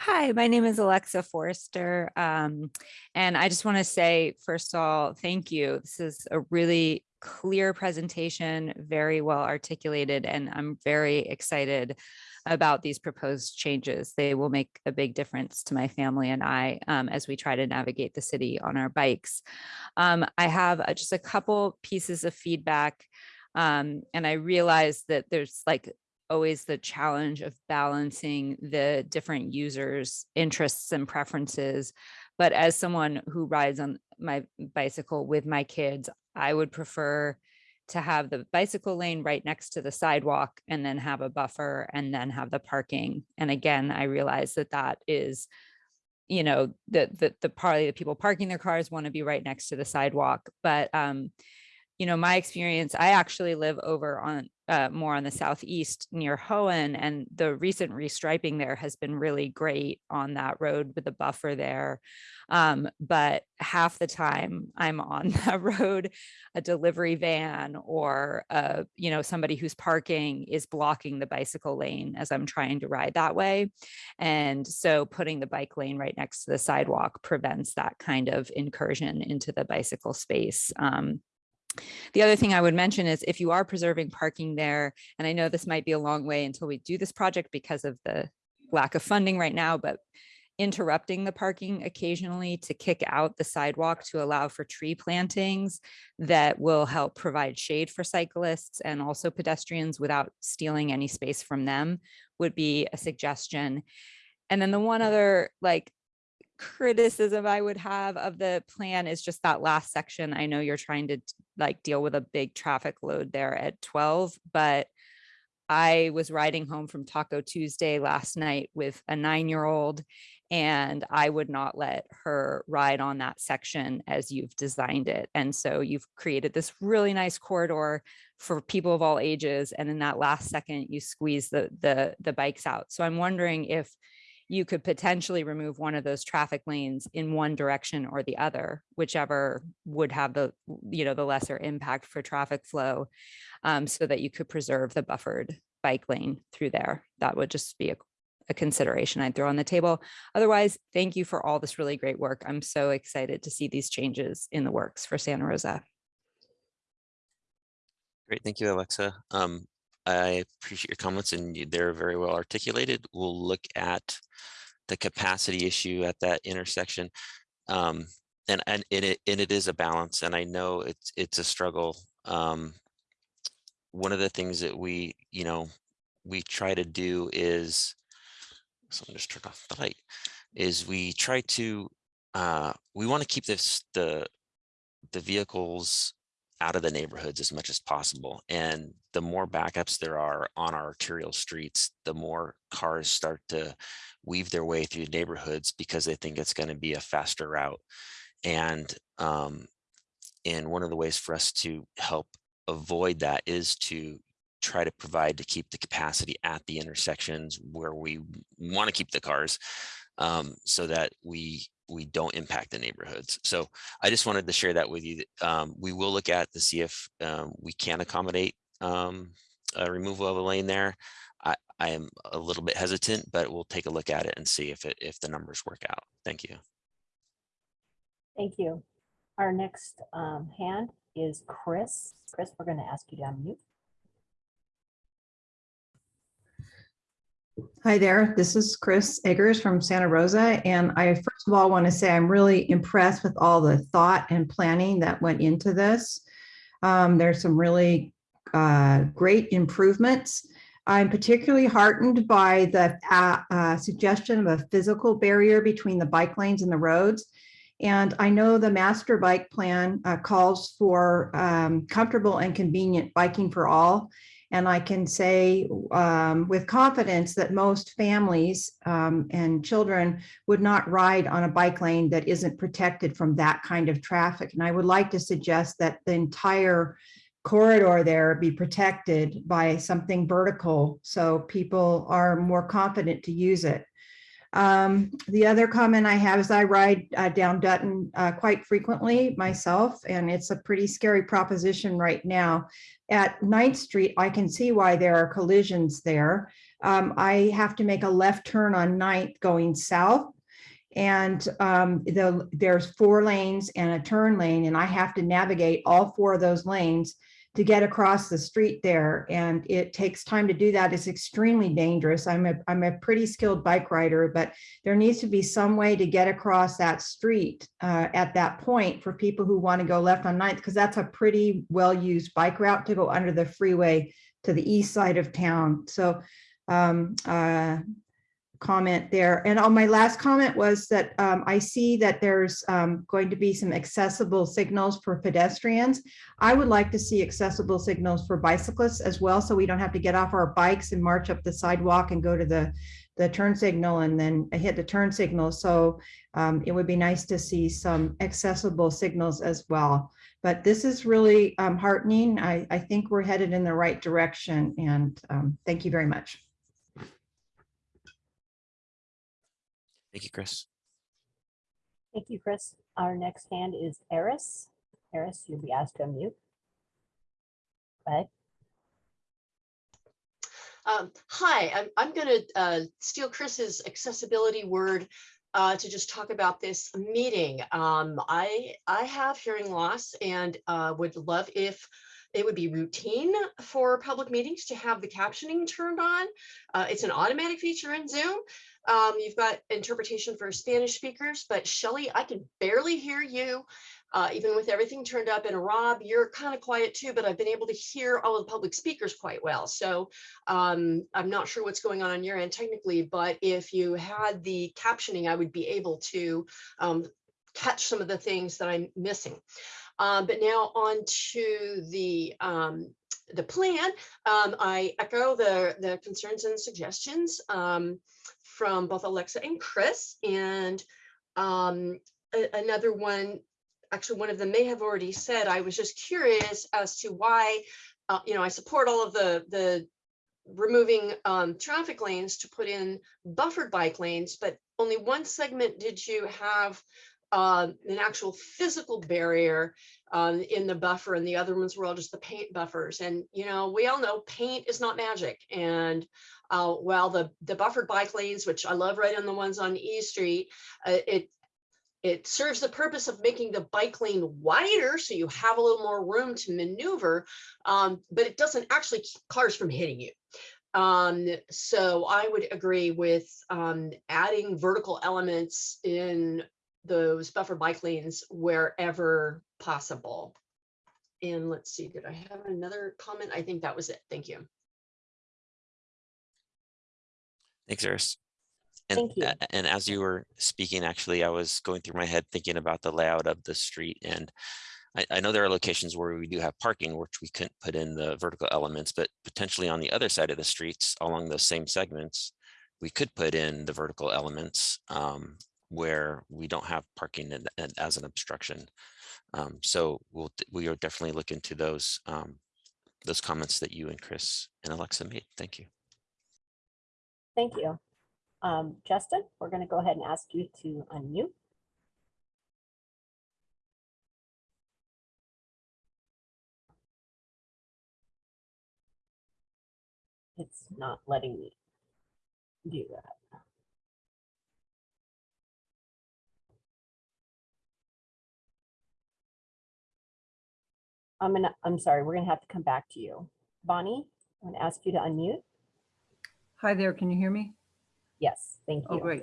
Hi, my name is Alexa Forrester. Um, and I just want to say, first of all, thank you. This is a really clear presentation, very well articulated, and I'm very excited about these proposed changes. They will make a big difference to my family and I um, as we try to navigate the city on our bikes. Um, I have uh, just a couple pieces of feedback. Um, and I realize that there's like always the challenge of balancing the different users' interests and preferences. But as someone who rides on my bicycle with my kids, I would prefer to have the bicycle lane right next to the sidewalk and then have a buffer and then have the parking. And again, I realize that that is, you know, the, the, the party, the people parking their cars want to be right next to the sidewalk. But um, you know, my experience, I actually live over on uh, more on the southeast near Hoen, and the recent restriping there has been really great on that road with the buffer there. Um, but half the time I'm on that road, a delivery van or uh, you know somebody who's parking is blocking the bicycle lane as I'm trying to ride that way, and so putting the bike lane right next to the sidewalk prevents that kind of incursion into the bicycle space. Um, the other thing I would mention is if you are preserving parking there, and I know this might be a long way until we do this project because of the lack of funding right now, but interrupting the parking occasionally to kick out the sidewalk to allow for tree plantings that will help provide shade for cyclists and also pedestrians without stealing any space from them would be a suggestion. And then the one other like criticism I would have of the plan is just that last section. I know you're trying to like deal with a big traffic load there at 12, but I was riding home from Taco Tuesday last night with a nine-year-old and I would not let her ride on that section as you've designed it. And so you've created this really nice corridor for people of all ages. And in that last second, you squeeze the, the, the bikes out. So I'm wondering if you could potentially remove one of those traffic lanes in one direction or the other, whichever would have the, you know, the lesser impact for traffic flow, um, so that you could preserve the buffered bike lane through there. That would just be a, a consideration I'd throw on the table. Otherwise, thank you for all this really great work. I'm so excited to see these changes in the works for Santa Rosa. Great, thank you, Alexa. Um, I appreciate your comments and they're very well articulated. We'll look at the capacity issue at that intersection. Um, and, and it, and it is a balance and I know it's, it's a struggle. Um, one of the things that we, you know, we try to do is, so I'm just turned off the light, is we try to, uh, we want to keep this, the, the vehicles out of the neighborhoods as much as possible. And the more backups there are on our arterial streets, the more cars start to weave their way through neighborhoods because they think it's going to be a faster route. And um, and one of the ways for us to help avoid that is to try to provide to keep the capacity at the intersections where we want to keep the cars um, so that we we don't impact the neighborhoods. So I just wanted to share that with you. Um, we will look at to see if um, we can accommodate um, a removal of a lane there. I, I am a little bit hesitant, but we'll take a look at it and see if it if the numbers work out. Thank you. Thank you. Our next um, hand is Chris. Chris, we're going to ask you to unmute. Hi there, this is Chris Eggers from Santa Rosa, and I first of all want to say I'm really impressed with all the thought and planning that went into this. Um, there's some really uh, great improvements. I'm particularly heartened by the uh, uh, suggestion of a physical barrier between the bike lanes and the roads. And I know the master bike plan uh, calls for um, comfortable and convenient biking for all. And I can say um, with confidence that most families um, and children would not ride on a bike lane that isn't protected from that kind of traffic. And I would like to suggest that the entire corridor there be protected by something vertical so people are more confident to use it. Um, the other comment I have is I ride uh, down Dutton uh, quite frequently myself, and it's a pretty scary proposition right now. At 9th Street, I can see why there are collisions there. Um, I have to make a left turn on 9th going south. And um, the, there's four lanes and a turn lane, and I have to navigate all four of those lanes to get across the street there. And it takes time to do that. It's extremely dangerous. I'm a, I'm a pretty skilled bike rider, but there needs to be some way to get across that street uh, at that point for people who want to go left on 9th, because that's a pretty well-used bike route to go under the freeway to the east side of town. So um, uh, comment there. And on my last comment was that um, I see that there's um, going to be some accessible signals for pedestrians. I would like to see accessible signals for bicyclists as well, so we don't have to get off our bikes and march up the sidewalk and go to the, the turn signal and then hit the turn signal. So um, it would be nice to see some accessible signals as well. But this is really um, heartening. I, I think we're headed in the right direction and um, thank you very much. Thank you, Chris. Thank you, Chris. Our next hand is Eris. Eris, you'll be asked to unmute. Go ahead. Um, hi, I'm, I'm gonna, uh, steal Chris's accessibility word, uh, to just talk about this meeting. Um, I, I have hearing loss and, uh, would love if it would be routine for public meetings to have the captioning turned on. Uh, it's an automatic feature in Zoom. Um, you've got interpretation for Spanish speakers, but Shelley, I can barely hear you. Uh, even with everything turned up and Rob, you're kind of quiet too, but I've been able to hear all of the public speakers quite well. So um, I'm not sure what's going on on your end technically, but if you had the captioning, I would be able to um, catch some of the things that I'm missing. Um, but now on to the um, the plan. Um, I echo the the concerns and suggestions um, from both Alexa and Chris. And um, another one, actually, one of them may have already said. I was just curious as to why. Uh, you know, I support all of the the removing um, traffic lanes to put in buffered bike lanes, but only one segment did you have um, an actual physical barrier um, in the buffer and the other ones were all just the paint buffers. And, you know, we all know paint is not magic. And uh, while the, the buffered bike lanes, which I love right on the ones on E Street, uh, it it serves the purpose of making the bike lane wider so you have a little more room to maneuver, um, but it doesn't actually keep cars from hitting you. Um, so I would agree with um, adding vertical elements in those buffer bike lanes wherever possible. And let's see, did I have another comment? I think that was it. Thank you. Thanks, Iris. And, Thank you. and as you were speaking, actually, I was going through my head thinking about the layout of the street and I, I know there are locations where we do have parking, which we couldn't put in the vertical elements, but potentially on the other side of the streets along those same segments, we could put in the vertical elements um, where we don't have parking and, and as an obstruction. Um, so we'll, we are definitely look into those, um, those comments that you and Chris and Alexa made. Thank you. Thank you. Um, Justin, we're going to go ahead and ask you to unmute. It's not letting me do that. I'm gonna, I'm sorry, we're gonna have to come back to you. Bonnie, I'm gonna ask you to unmute. Hi there, can you hear me? Yes, thank you. Oh, you. great.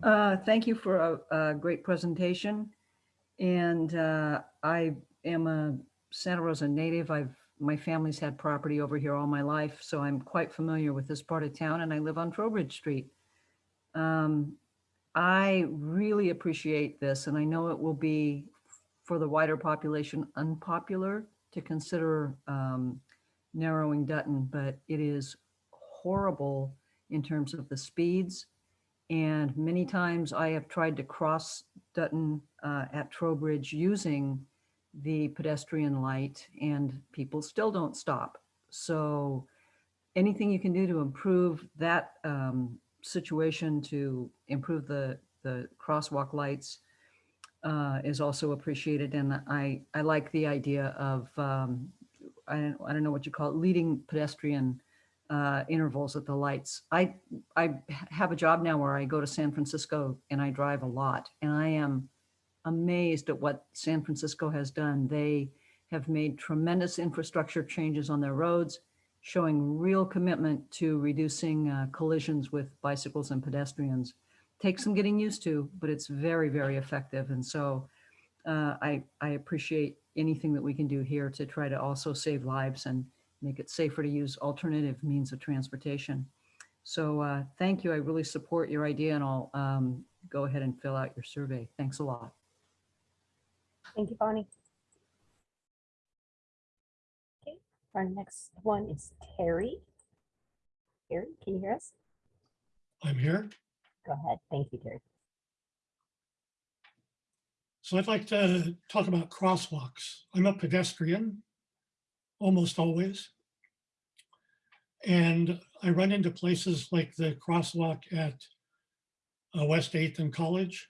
Uh, Thank you for a, a great presentation. And uh, I am a Santa Rosa native. I've, my family's had property over here all my life, so I'm quite familiar with this part of town and I live on Trowbridge Street. Um, I really appreciate this and I know it will be for the wider population unpopular to consider um, narrowing Dutton, but it is horrible in terms of the speeds. And many times I have tried to cross Dutton uh, at Trowbridge using the pedestrian light and people still don't stop. So anything you can do to improve that um, situation, to improve the, the crosswalk lights uh, is also appreciated. And I, I like the idea of, um, I don't, I don't know what you call it, leading pedestrian uh, intervals at the lights. I, I have a job now where I go to San Francisco and I drive a lot and I am amazed at what San Francisco has done. They have made tremendous infrastructure changes on their roads, showing real commitment to reducing uh, collisions with bicycles and pedestrians. Takes some getting used to, but it's very, very effective. And so uh, I, I appreciate anything that we can do here to try to also save lives and make it safer to use alternative means of transportation. So uh, thank you. I really support your idea and I'll um, go ahead and fill out your survey. Thanks a lot. Thank you, Bonnie. Okay, our next one is Terry. Terry, can you hear us? I'm here. Go ahead. Thank you, Terry. So I'd like to talk about crosswalks. I'm a pedestrian, almost always. And I run into places like the crosswalk at uh, West 8th and College.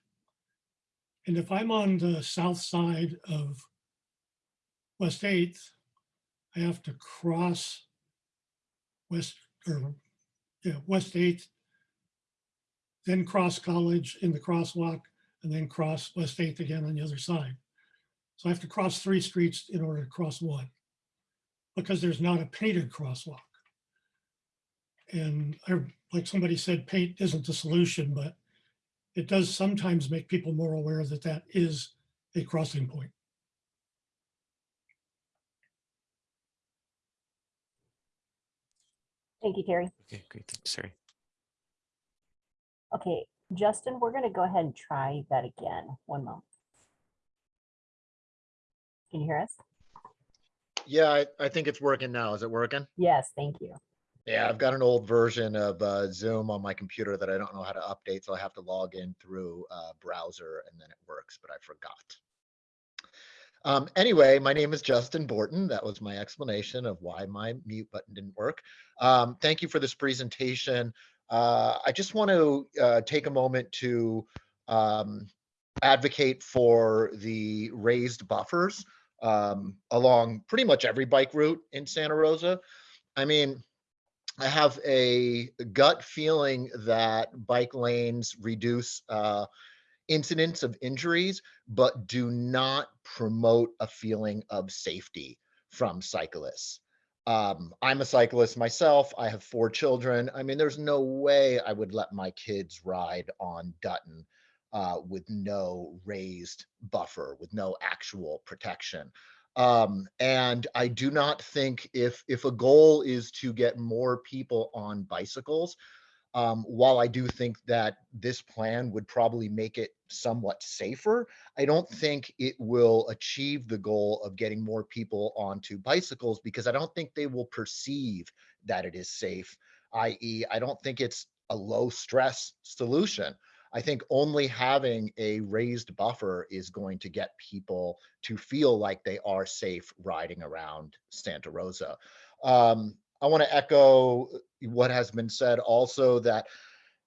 And if I'm on the south side of West 8th, I have to cross West, or, yeah, West 8th, then cross College in the crosswalk, and then cross West 8th again on the other side. So I have to cross three streets in order to cross one because there's not a painted crosswalk. And I, like somebody said, paint isn't the solution, but it does sometimes make people more aware that that is a crossing point. Thank you, Terry. Okay, great. Thanks, Terry. Okay, Justin, we're going to go ahead and try that again. One moment. Can you hear us? Yeah, I, I think it's working now. Is it working? Yes, thank you. Yeah, I've got an old version of uh, Zoom on my computer that I don't know how to update, so I have to log in through uh, browser and then it works, but I forgot. Um, anyway, my name is Justin Borton. That was my explanation of why my mute button didn't work. Um, thank you for this presentation. Uh, I just want to uh, take a moment to um, advocate for the raised buffers um, along pretty much every bike route in Santa Rosa. I mean, I have a gut feeling that bike lanes reduce uh, incidents of injuries, but do not promote a feeling of safety from cyclists. Um, I'm a cyclist myself. I have four children. I mean, there's no way I would let my kids ride on Dutton uh, with no raised buffer, with no actual protection. Um, and I do not think if if a goal is to get more people on bicycles, um, while I do think that this plan would probably make it somewhat safer, I don't think it will achieve the goal of getting more people onto bicycles because I don't think they will perceive that it is safe, i.e. I don't think it's a low stress solution. I think only having a raised buffer is going to get people to feel like they are safe riding around Santa Rosa. Um, I want to echo what has been said also that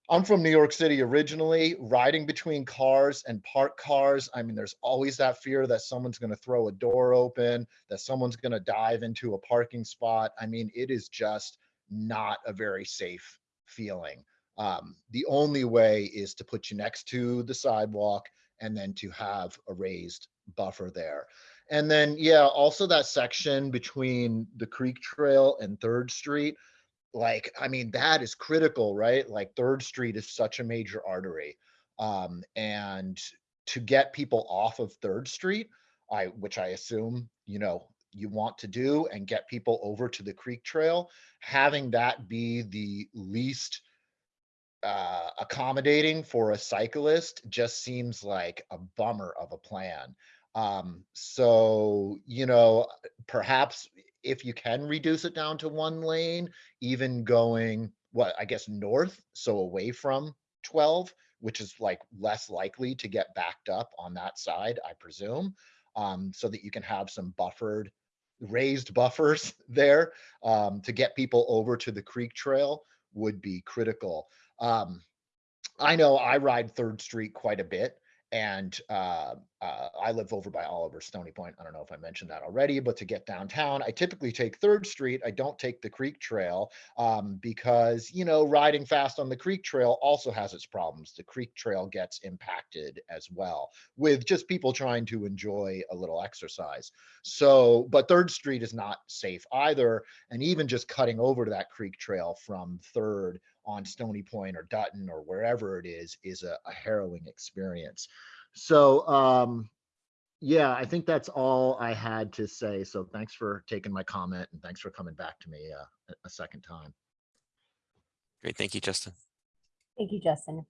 I'm from New York City originally, riding between cars and parked cars. I mean, there's always that fear that someone's going to throw a door open, that someone's going to dive into a parking spot. I mean, it is just not a very safe feeling. Um, the only way is to put you next to the sidewalk and then to have a raised buffer there. And then, yeah, also that section between the Creek Trail and Third Street, like, I mean, that is critical, right? Like Third Street is such a major artery. Um, and to get people off of Third Street, I, which I assume, you know, you want to do and get people over to the Creek Trail, having that be the least uh, accommodating for a cyclist just seems like a bummer of a plan. Um, so, you know, perhaps if you can reduce it down to one lane, even going, what, I guess north, so away from 12, which is like less likely to get backed up on that side, I presume, um, so that you can have some buffered, raised buffers there um, to get people over to the creek trail would be critical. Um, I know I ride Third Street quite a bit, and uh, uh, I live over by Oliver Stony Point. I don't know if I mentioned that already, but to get downtown, I typically take Third Street. I don't take the Creek Trail um, because, you know, riding fast on the Creek Trail also has its problems. The Creek Trail gets impacted as well with just people trying to enjoy a little exercise. So, but Third Street is not safe either. And even just cutting over to that Creek Trail from Third on Stony Point or Dutton or wherever it is, is a, a harrowing experience. So, um, yeah, I think that's all I had to say. So thanks for taking my comment and thanks for coming back to me uh, a- a second time. Great. Thank you, Justin. Thank you, Justin.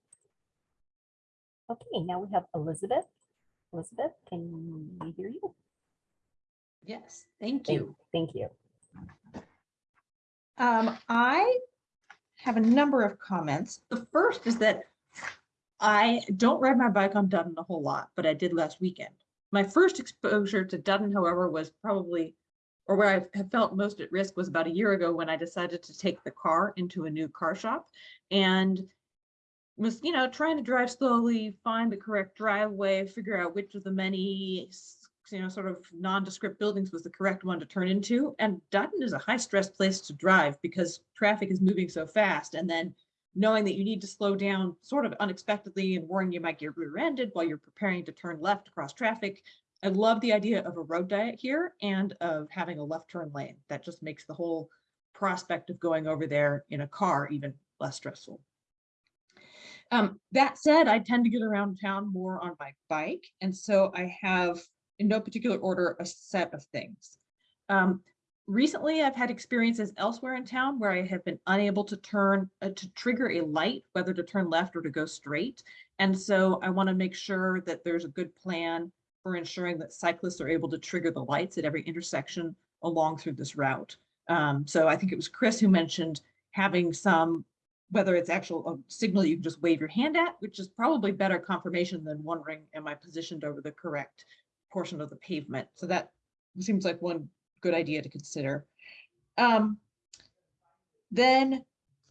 Okay, now we have Elizabeth. Elizabeth, can we hear you? Yes, thank Thank- you. Thank you. Um, I have a number of comments. The first is that I don't ride my bike on Dutton a whole lot, but I did last weekend. My first exposure to Dutton, however, was probably, or where I felt most at risk was about a year ago when I decided to take the car into a new car shop and was, you know, trying to drive slowly, find the correct driveway, figure out which of the many, you know, sort of nondescript buildings was the correct one to turn into. And Dutton is a high stress place to drive because traffic is moving so fast. And then knowing that you need to slow down sort of unexpectedly and worrying you might get rear-ended while you're preparing to turn left across traffic. I love the idea of a road diet here and of having a left turn lane. That just makes the whole prospect of going over there in a car even less stressful. Um, that said, I tend to get around town more on my bike. And so I have, in no particular order, a set of things. Um, recently, I've had experiences elsewhere in town where I have been unable to turn, uh, to trigger a light, whether to turn left or to go straight. And so I want to make sure that there's a good plan for ensuring that cyclists are able to trigger the lights at every intersection along through this route. Um, so I think it was Chris who mentioned having some whether it's actual a signal you can just wave your hand at, which is probably better confirmation than wondering, am I positioned over the correct portion of the pavement? So that seems like one good idea to consider. Um, then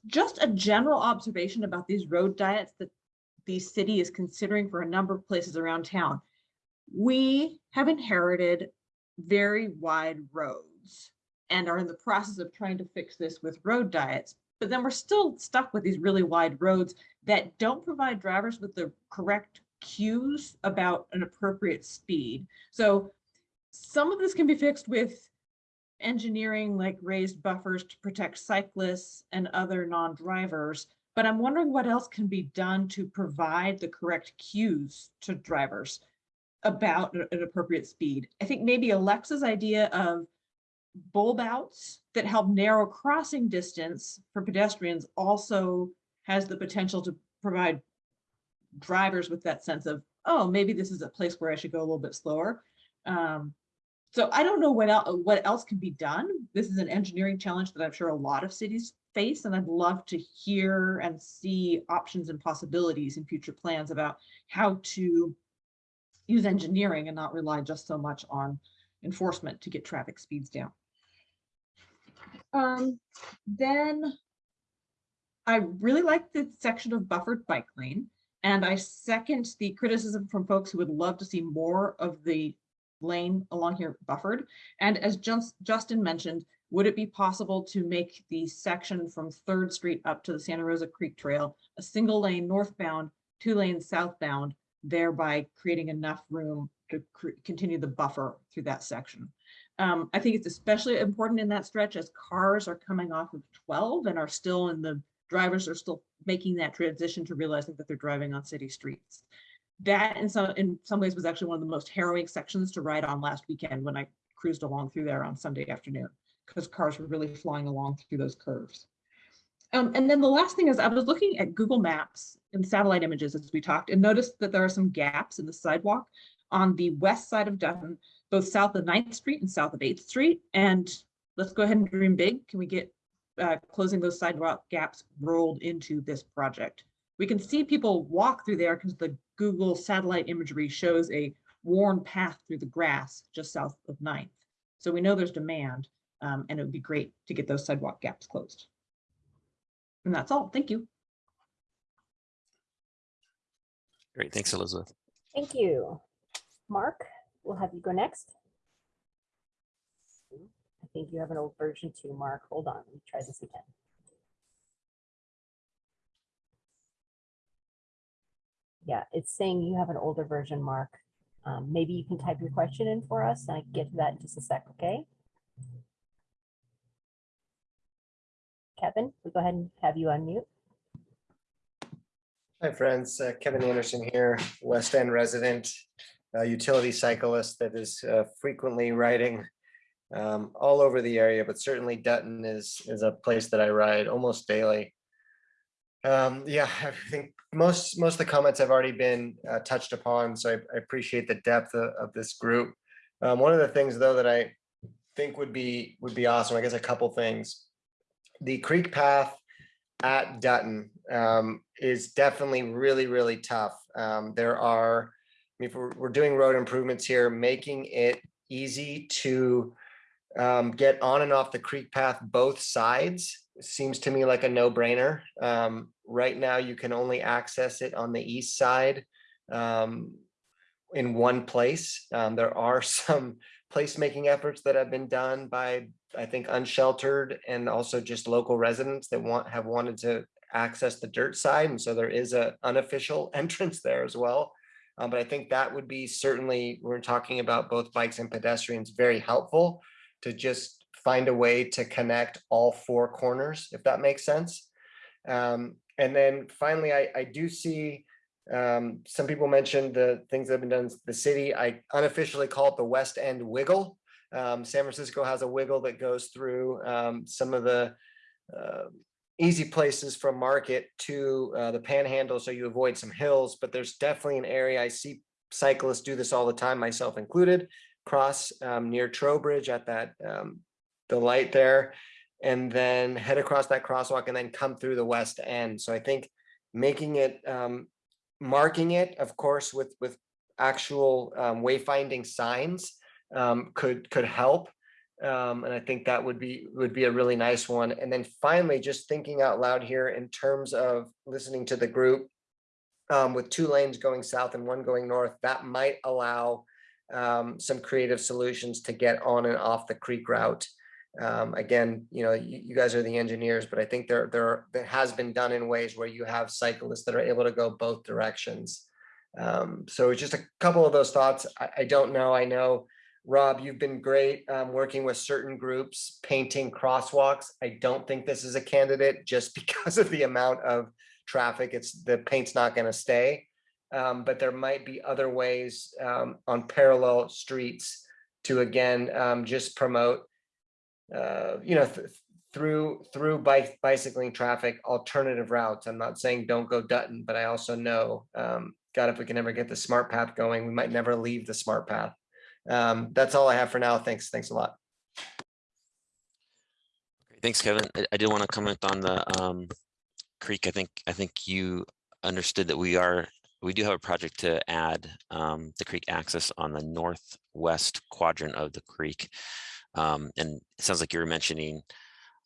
just a general observation about these road diets that the city is considering for a number of places around town. We have inherited very wide roads and are in the process of trying to fix this with road diets but then we're still stuck with these really wide roads that don't provide drivers with the correct cues about an appropriate speed. So some of this can be fixed with engineering like raised buffers to protect cyclists and other non-drivers, but I'm wondering what else can be done to provide the correct cues to drivers about an appropriate speed. I think maybe Alexa's idea of bulb outs that help narrow crossing distance for pedestrians also has the potential to provide drivers with that sense of, oh, maybe this is a place where I should go a little bit slower. Um, so I don't know what else, what else can be done. This is an engineering challenge that I'm sure a lot of cities face, and I'd love to hear and see options and possibilities in future plans about how to use engineering and not rely just so much on enforcement to get traffic speeds down. Um, then I really like the section of buffered bike lane. And I second the criticism from folks who would love to see more of the lane along here buffered. And as Just- Justin mentioned, would it be possible to make the section from Third Street up to the Santa Rosa Creek Trail a single lane northbound, two lanes southbound, thereby creating enough room to continue the buffer through that section? Um, I think it's especially important in that stretch as cars are coming off of 12 and are still in the drivers are still making that transition to realizing that they're driving on city streets. That in some in some ways was actually one of the most harrowing sections to ride on last weekend when I cruised along through there on Sunday afternoon because cars were really flying along through those curves. Um, and then the last thing is I was looking at Google Maps and satellite images as we talked and noticed that there are some gaps in the sidewalk on the west side of Dutton both south of 9th Street and south of 8th Street. And let's go ahead and dream big. Can we get uh, closing those sidewalk gaps rolled into this project? We can see people walk through there because the Google satellite imagery shows a worn path through the grass just south of 9th. So we know there's demand um, and it would be great to get those sidewalk gaps closed. And that's all. Thank you. Great, thanks, Elizabeth. Thank you. Mark, we'll have you go next. Think you have an old version too, Mark. Hold on, let me try this again. Yeah, it's saying you have an older version, Mark. Um, maybe you can type your question in for us and I get to that in just a sec, okay? Kevin, we'll go ahead and have you unmute. Hi, friends. Uh, Kevin Anderson here, West End resident, uh, utility cyclist that is uh, frequently riding um, all over the area, but certainly Dutton is is a place that I ride almost daily. Um, yeah, I think most most of the comments have already been uh, touched upon, so I, I appreciate the depth of, of this group. Um, one of the things, though, that I think would be would be awesome, I guess, a couple things. The creek path at Dutton um, is definitely really, really tough. Um, there are, I mean, if we're, we're doing road improvements here, making it easy to um, get on and off the creek path both sides seems to me like a no-brainer. Um, right now, you can only access it on the east side um, in one place. Um, there are some placemaking efforts that have been done by, I think, unsheltered and also just local residents that want have wanted to access the dirt side. And so there is a unofficial entrance there as well. Um, but I think that would be certainly, we're talking about both bikes and pedestrians, very helpful to just find a way to connect all four corners, if that makes sense. Um, and then finally, I, I do see um, some people mentioned the things that have been done in the city. I unofficially call it the West End Wiggle. Um, San Francisco has a wiggle that goes through um, some of the uh, easy places from Market to uh, the Panhandle, so you avoid some hills. But there's definitely an area I see cyclists do this all the time, myself included. Cross um, near Trowbridge at that um, the light there, and then head across that crosswalk and then come through the West End. So I think making it um, marking it, of course, with with actual um, wayfinding signs um, could could help. Um, and I think that would be would be a really nice one. And then finally, just thinking out loud here in terms of listening to the group with two lanes going south and one going north, that might allow um, some creative solutions to get on and off the creek route. Um, again, you know, you, you, guys are the engineers, but I think there, there, there has been done in ways where you have cyclists that are able to go both directions. Um, so just a couple of those thoughts. I, I don't know. I know, Rob, you've been great um, working with certain groups, painting crosswalks. I don't think this is a candidate just because of the amount of traffic. It's the paint's not going to stay. Um, but there might be other ways um, on parallel streets to again um, just promote uh, you know, th through through bike bicycling traffic alternative routes. I'm not saying don't go Dutton, but I also know, um, God, if we can ever get the smart path going, we might never leave the smart path. Um, that's all I have for now. Thanks. Thanks a lot. Thanks, Kevin. I, did want to comment on the um, creek. I think I think you understood that we are we do have a project to add um, the creek access on the northwest quadrant of the creek. Um, and it sounds like you were mentioning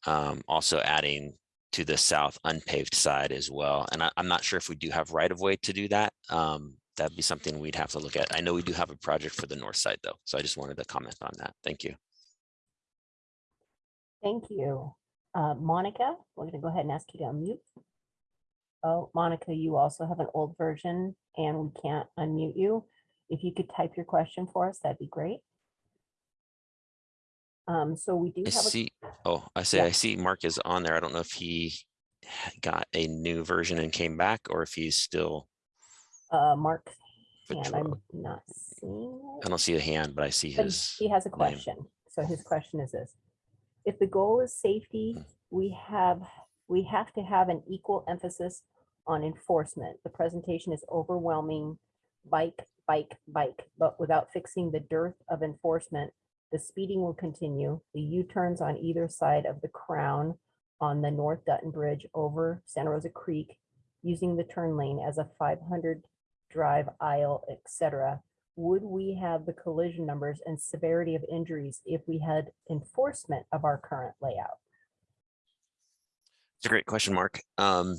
um, also adding to the south unpaved side as well. And I, am not sure if we do have right of way to do that. Um, that'd be something we'd have to look at. I know we do have a project for the north side though. So I just wanted to comment on that. Thank you. Thank you. Uh, Monica, we're going to go ahead and ask you to unmute. Oh, Monica, you also have an old version and we can't unmute you. If you could type your question for us, that'd be great. Um, so we do I have a, see. Oh, I say Yeah. I see Mark is on there. I don't know if he got a new version and came back or if he's still. uh, Mark's hand. I'm not seeing it. I don't see a hand, but I see But his. he has a name. question. So his question is this. If the goal is safety, Hmm. we have, we have to have an equal emphasis on enforcement. The presentation is overwhelming bike, bike, bike, but without fixing the dearth of enforcement, the speeding will continue. The U-turns on either side of the crown on the North Dutton Bridge over Santa Rosa Creek, using the turn lane as a 500 drive aisle, etc would we have the collision numbers and severity of injuries if we had enforcement of our current layout? It's a great question, Mark. Um,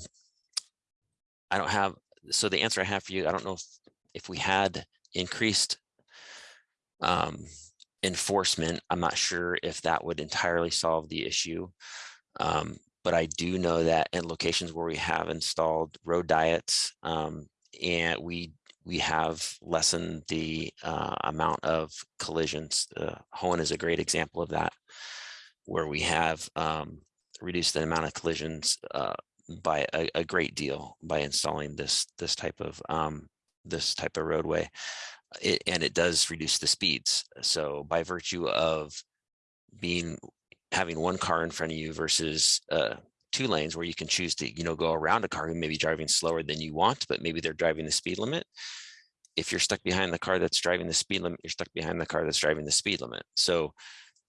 I don't have, so the answer I have for you, I don't know if, if we had increased um, enforcement, I'm not sure if that would entirely solve the issue. Um, but I do know that in locations where we have installed road diets um, and we we have lessened the uh, amount of collisions. Uh, Hoen is a great example of that, where we have um, reduced the amount of collisions uh, by a, a, great deal by installing this this type of um, this type of roadway, it, and it does reduce the speeds. So by virtue of being having one car in front of you versus uh, two lanes where you can choose to you know go around a car who may be driving slower than you want but maybe they're driving the speed limit if you're stuck behind the car that's driving the speed limit you're stuck behind the car that's driving the speed limit so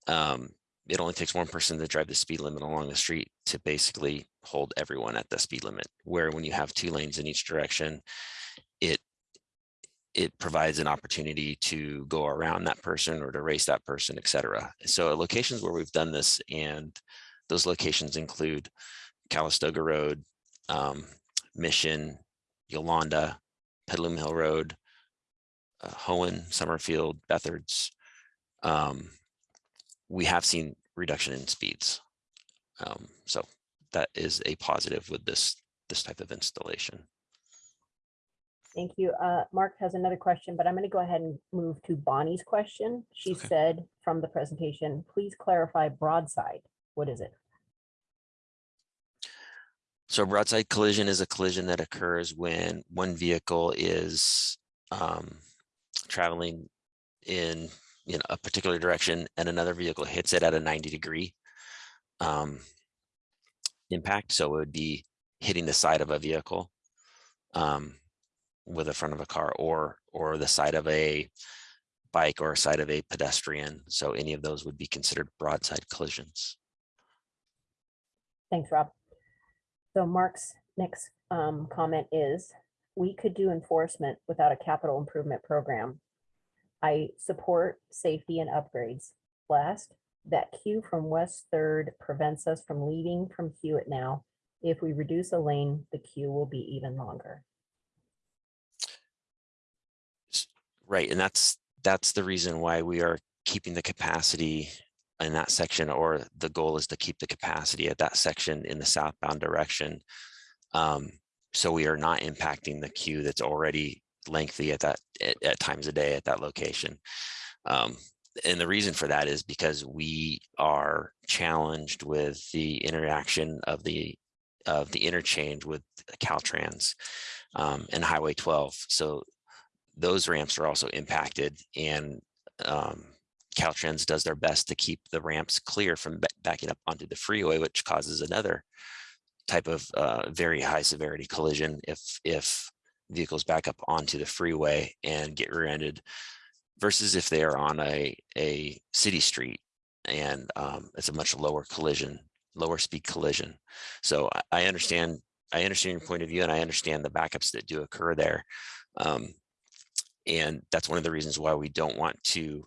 um, it only takes one person to drive the speed limit along the street to basically hold everyone at the speed limit, where when you have two lanes in each direction, it it provides an opportunity to go around that person or to race that person, et cetera. So locations where we've done this and those locations include Calistoga Road, um, Mission, Yolanda, Petaluma Hill Road, uh, Hoen, Summerfield, Bethards. Um, we have seen reduction in speeds. Um, so that is a positive with this, this type of installation. Thank you. Uh, Mark has another question, but I'm going to go ahead and move to Bonnie's question. She Okay. said from the presentation, please clarify broadside. What is it? So broadside collision is a collision that occurs when one vehicle is um, traveling in you know, a particular direction and another vehicle hits it at a 90 degree um, impact. So it would be hitting the side of a vehicle um, with the front of a car or or the side of a bike or side of a pedestrian. So any of those would be considered broadside collisions. Thanks, Rob. So Mark's next um, comment is, we could do enforcement without a capital improvement program. I support safety and upgrades. Last, that queue from West Third prevents us from leaving from Hewitt now. If we reduce a lane, the queue will be even longer. Right, and that's, that's the reason why we are keeping the capacity in that section, or the goal is to keep the capacity at that section in the southbound direction. Um, so we are not impacting the queue that's already lengthy at that, at, at times a day at that location. Um, and the reason for that is because we are challenged with the interaction of the of the interchange with Caltrans um, and Highway 12. So those ramps are also impacted and um, Caltrans does their best to keep the ramps clear from backing up onto the freeway, which causes another type of uh, very high severity collision if if vehicles back up onto the freeway and get rear-ended versus if they are on a a city street and um, it's a much lower collision, lower speed collision. So I, I understand I understand your point of view and I understand the backups that do occur there. Um, and that's one of the reasons why we don't want to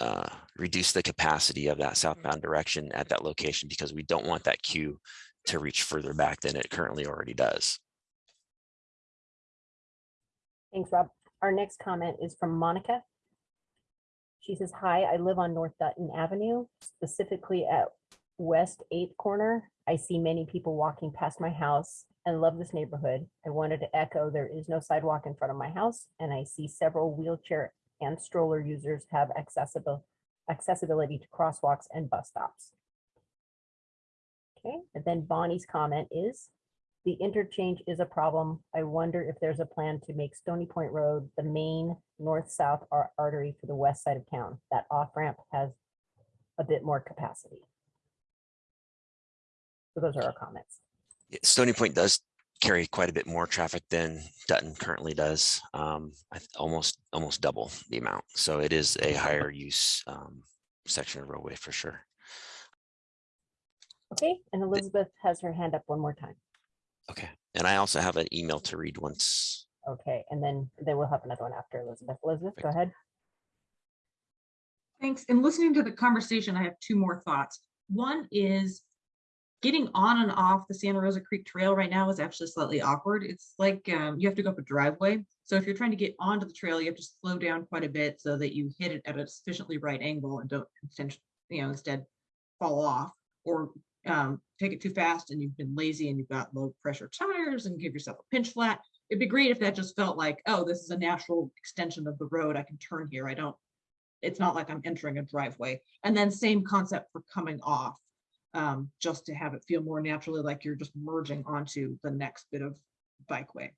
uh, reduce the capacity of that southbound direction at that location because we don't want that queue to reach further back than it currently already does. Thanks, Rob. Our next comment is from Monica. She says, hi, I live on North Dutton Avenue, specifically at West Eighth Corner. I see many people walking past my house and love this neighborhood. I wanted to echo, there is no sidewalk in front of my house, and I see several wheelchair and stroller users have accessible accessibility to crosswalks and bus stops. Okay, and then Bonnie's comment is, the interchange is a problem. I wonder if there's a plan to make Stony Point Road the main north-south ar- artery for the west side of town. That off-ramp has a bit more capacity. So those are our comments. Yeah, Stony Point does carry quite a bit more traffic than Dutton currently does, um, I th- almost almost double the amount. So it is a higher use um, section of roadway for sure. Okay, and Elizabeth has her hand up one more time. Okay, and I also have an email to read once. Okay, and then, then we'll have another one after Elizabeth. Elizabeth, go ahead. Thanks. And listening to the conversation, I have two more thoughts. One is getting on and off the Santa Rosa Creek Trail right now is actually slightly awkward. It's like um, you have to go up a driveway. So if you're trying to get onto the trail, you have to slow down quite a bit so that you hit it at a sufficiently right angle and don't, insten- you know, instead fall off or um, take it too fast and you've been lazy and you've got low pressure tires and give yourself a pinch flat. It'd be great if that just felt like, oh, this is a natural extension of the road. I can turn here. I don't it's not like I'm entering a driveway. And then same concept for coming off, um, just to have it feel more naturally like you're just merging onto the next bit of bikeway.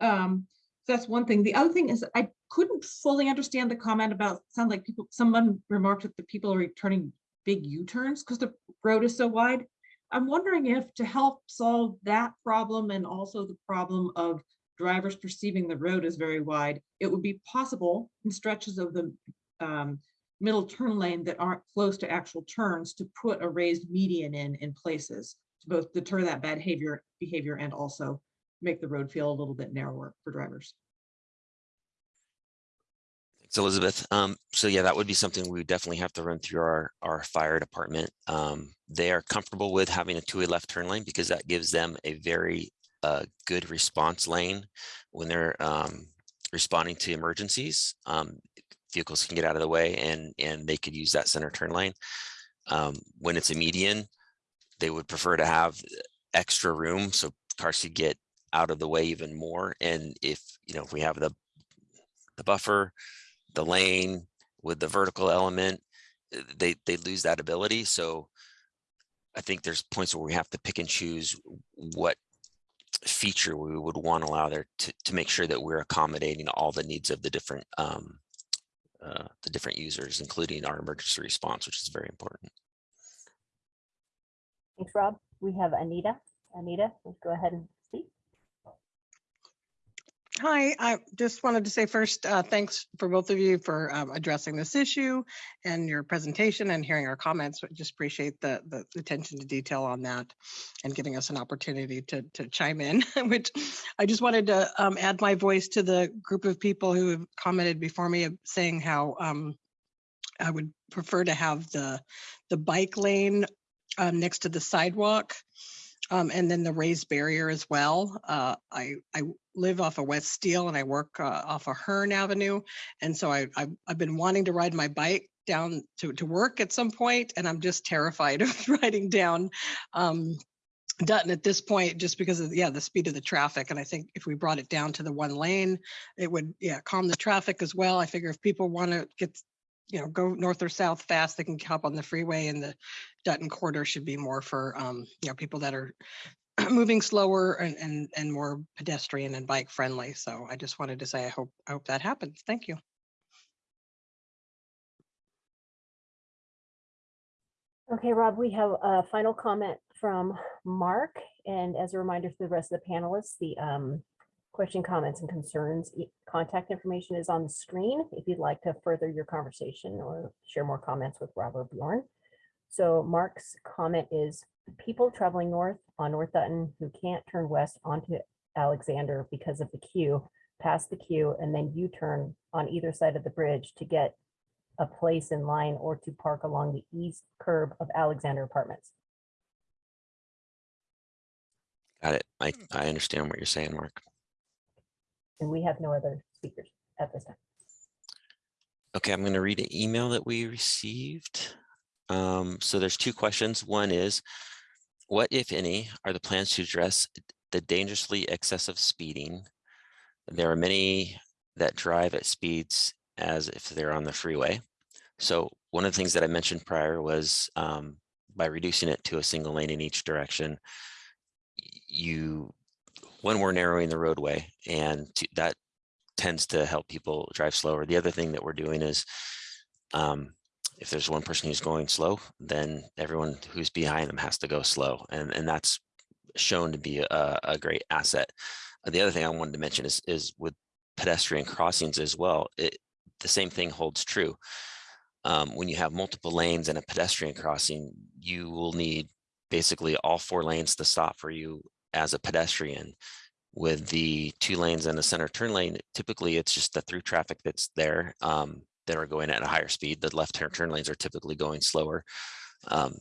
Um, so that's one thing. The other thing is I couldn't fully understand the comment about, sound like people, someone remarked that the people are turning big U-turns because the road is so wide. I'm wondering if to help solve that problem and also the problem of drivers perceiving the road as very wide, it would be possible in stretches of the um, middle turn lane that aren't close to actual turns to put a raised median in in places to both deter that bad behavior, behavior and also make the road feel a little bit narrower for drivers. Thanks, Elizabeth. Um, so yeah, that would be something we would definitely have to run through our, our fire department. Um, they are comfortable with having a two-way left turn lane because that gives them a very uh, good response lane when they're um, responding to emergencies. Um, vehicles can get out of the way and, and they could use that center turn lane. Um, when it's a median, they would prefer to have extra room so cars could get out of the way even more. And if, you know, if we have the, the buffer, the lane with the vertical element, uh, they, they lose that ability. So I think there's points where we have to pick and choose what feature we would want to allow there to, to make sure that we're accommodating all the needs of the different um, uh, the different users, including our emergency response, which is very important. Thanks, Rob. We have Anita. Anita, let's go ahead and. Hi, I just wanted to say first, uh, thanks for both of you for um, addressing this issue and your presentation and hearing our comments. I Just appreciate the, the attention to detail on that and giving us an opportunity to, to chime in, which I just wanted to um, add my voice to the group of people who have commented before me saying how um, I would prefer to have the, the bike lane um, next to the sidewalk. Um, and then the raised barrier as well. Uh, I, I live off of West Steele and I work uh, off of Hearn Avenue. And so I, I've, I've been wanting to ride my bike down to, to work at some point and I'm just terrified of riding down um, Dutton at this point, just because of, yeah, the speed of the traffic. And I think if we brought it down to the one lane, it would, yeah, calm the traffic as well. I figure if people want to get you know, go north or south fast, they can hop on the freeway and the Dutton corridor should be more for, um, you know, people that are moving slower and, and, and more pedestrian and bike friendly. So I just wanted to say, I hope, I hope that happens. Thank you. Okay, Rob, we have a final comment from Mark. And as a reminder for the rest of the panelists, the um, question, comments, and concerns, contact information is on the screen if you'd like to further your conversation or share more comments with Rob or Bjorn. So Mark's comment is, people traveling north on North Dutton who can't turn west onto Alexander because of the queue, pass the queue, and then U-turn on either side of the bridge to get a place in line or to park along the east curb of Alexander Apartments. Got it. I, I understand what you're saying, Mark. And we have no other speakers at this time. Okay, I'm going to read an email that we received. Um, so there's two questions. One is, what, if any, are the plans to address the dangerously excessive speeding? There are many that drive at speeds as if they're on the freeway. So one of the things that I mentioned prior was um, by reducing it to a single lane in each direction, you, when we're narrowing the roadway and to, that tends to help people drive slower. The other thing that we're doing is um, if there's one person who's going slow, then everyone who's behind them has to go slow. And, and that's shown to be a, a great asset. The other thing I wanted to mention is, is with pedestrian crossings as well, it, the same thing holds true. Um, when you have multiple lanes and a pedestrian crossing, you will need basically all four lanes to stop for you as a pedestrian. With the two lanes and a center turn lane, typically it's just the through traffic that's there um, that are going at a higher speed. The left turn turn lanes are typically going slower. Um,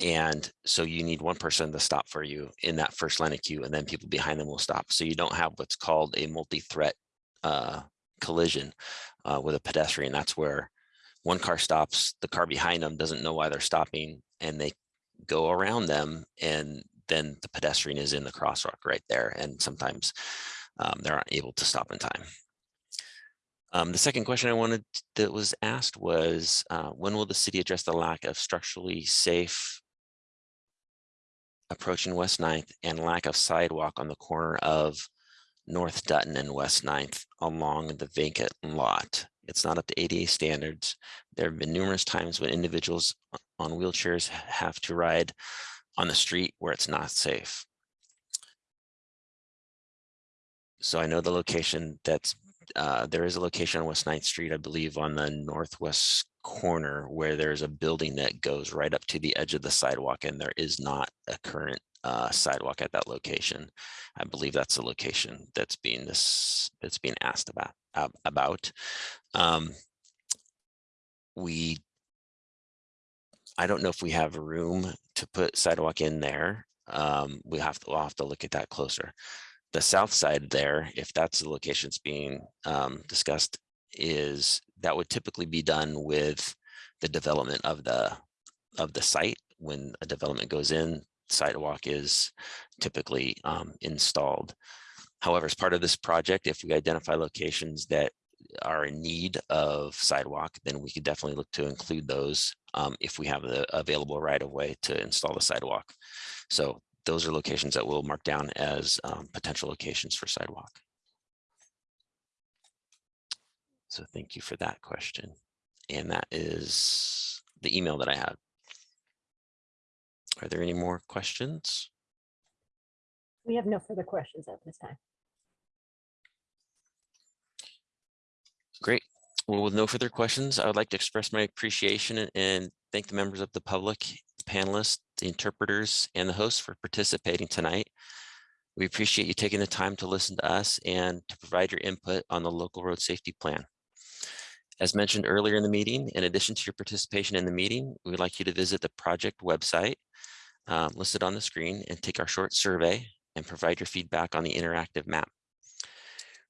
and so you need one person to stop for you in that first line of queue, and then people behind them will stop. So you don't have what's called a multi-threat uh, collision uh, with a pedestrian. That's where one car stops, the car behind them doesn't know why they're stopping, and they go around them, and then the pedestrian is in the crosswalk right there. And sometimes um, they're not able to stop in time. Um, the second question I wanted that was asked was, uh, when will the city address the lack of structurally safe approaching West 9th and lack of sidewalk on the corner of North Dutton and West 9th along the vacant lot? It's not up to ADA standards. There have been numerous times when individuals on wheelchairs have to ride on the street where it's not safe. So I know the location that's, uh, there is a location on West 9th Street, I believe on the northwest corner where there's a building that goes right up to the edge of the sidewalk and there is not a current uh, sidewalk at that location. I believe that's the location that's being this, that's being asked about, about. Um, We, I don't know if we have room to put sidewalk in there. Um, we have to, we'll have to look at that closer. The south side there, if that's the locations being um, discussed, is that would typically be done with the development of the, of the site. When a development goes in, sidewalk is typically um, installed. However, as part of this project, if we identify locations that are in need of sidewalk, then we could definitely look to include those um, if we have the available right of way to install the sidewalk. So those are locations that we'll mark down as um, potential locations for sidewalk. So thank you for that question. And that is the email that I had. Are there any more questions? We have no further questions at this time. Great. Well, with no further questions, I would like to express my appreciation and- thank the members of the public, the panelists, the interpreters, and the hosts for participating tonight. We appreciate you taking the time to listen to us and to provide your input on the local road safety plan. As mentioned earlier in the meeting, in addition to your participation in the meeting, we would like you to visit the project website um, listed on the screen and take our short survey and provide your feedback on the interactive map.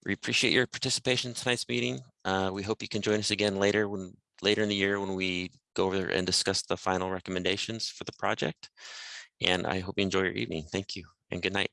We appreciate your participation in tonight's meeting. Uh, we hope you can join us again later when later in the year when we go over and discuss the final recommendations for the project. And I hope you enjoy your evening. Thank you and good night.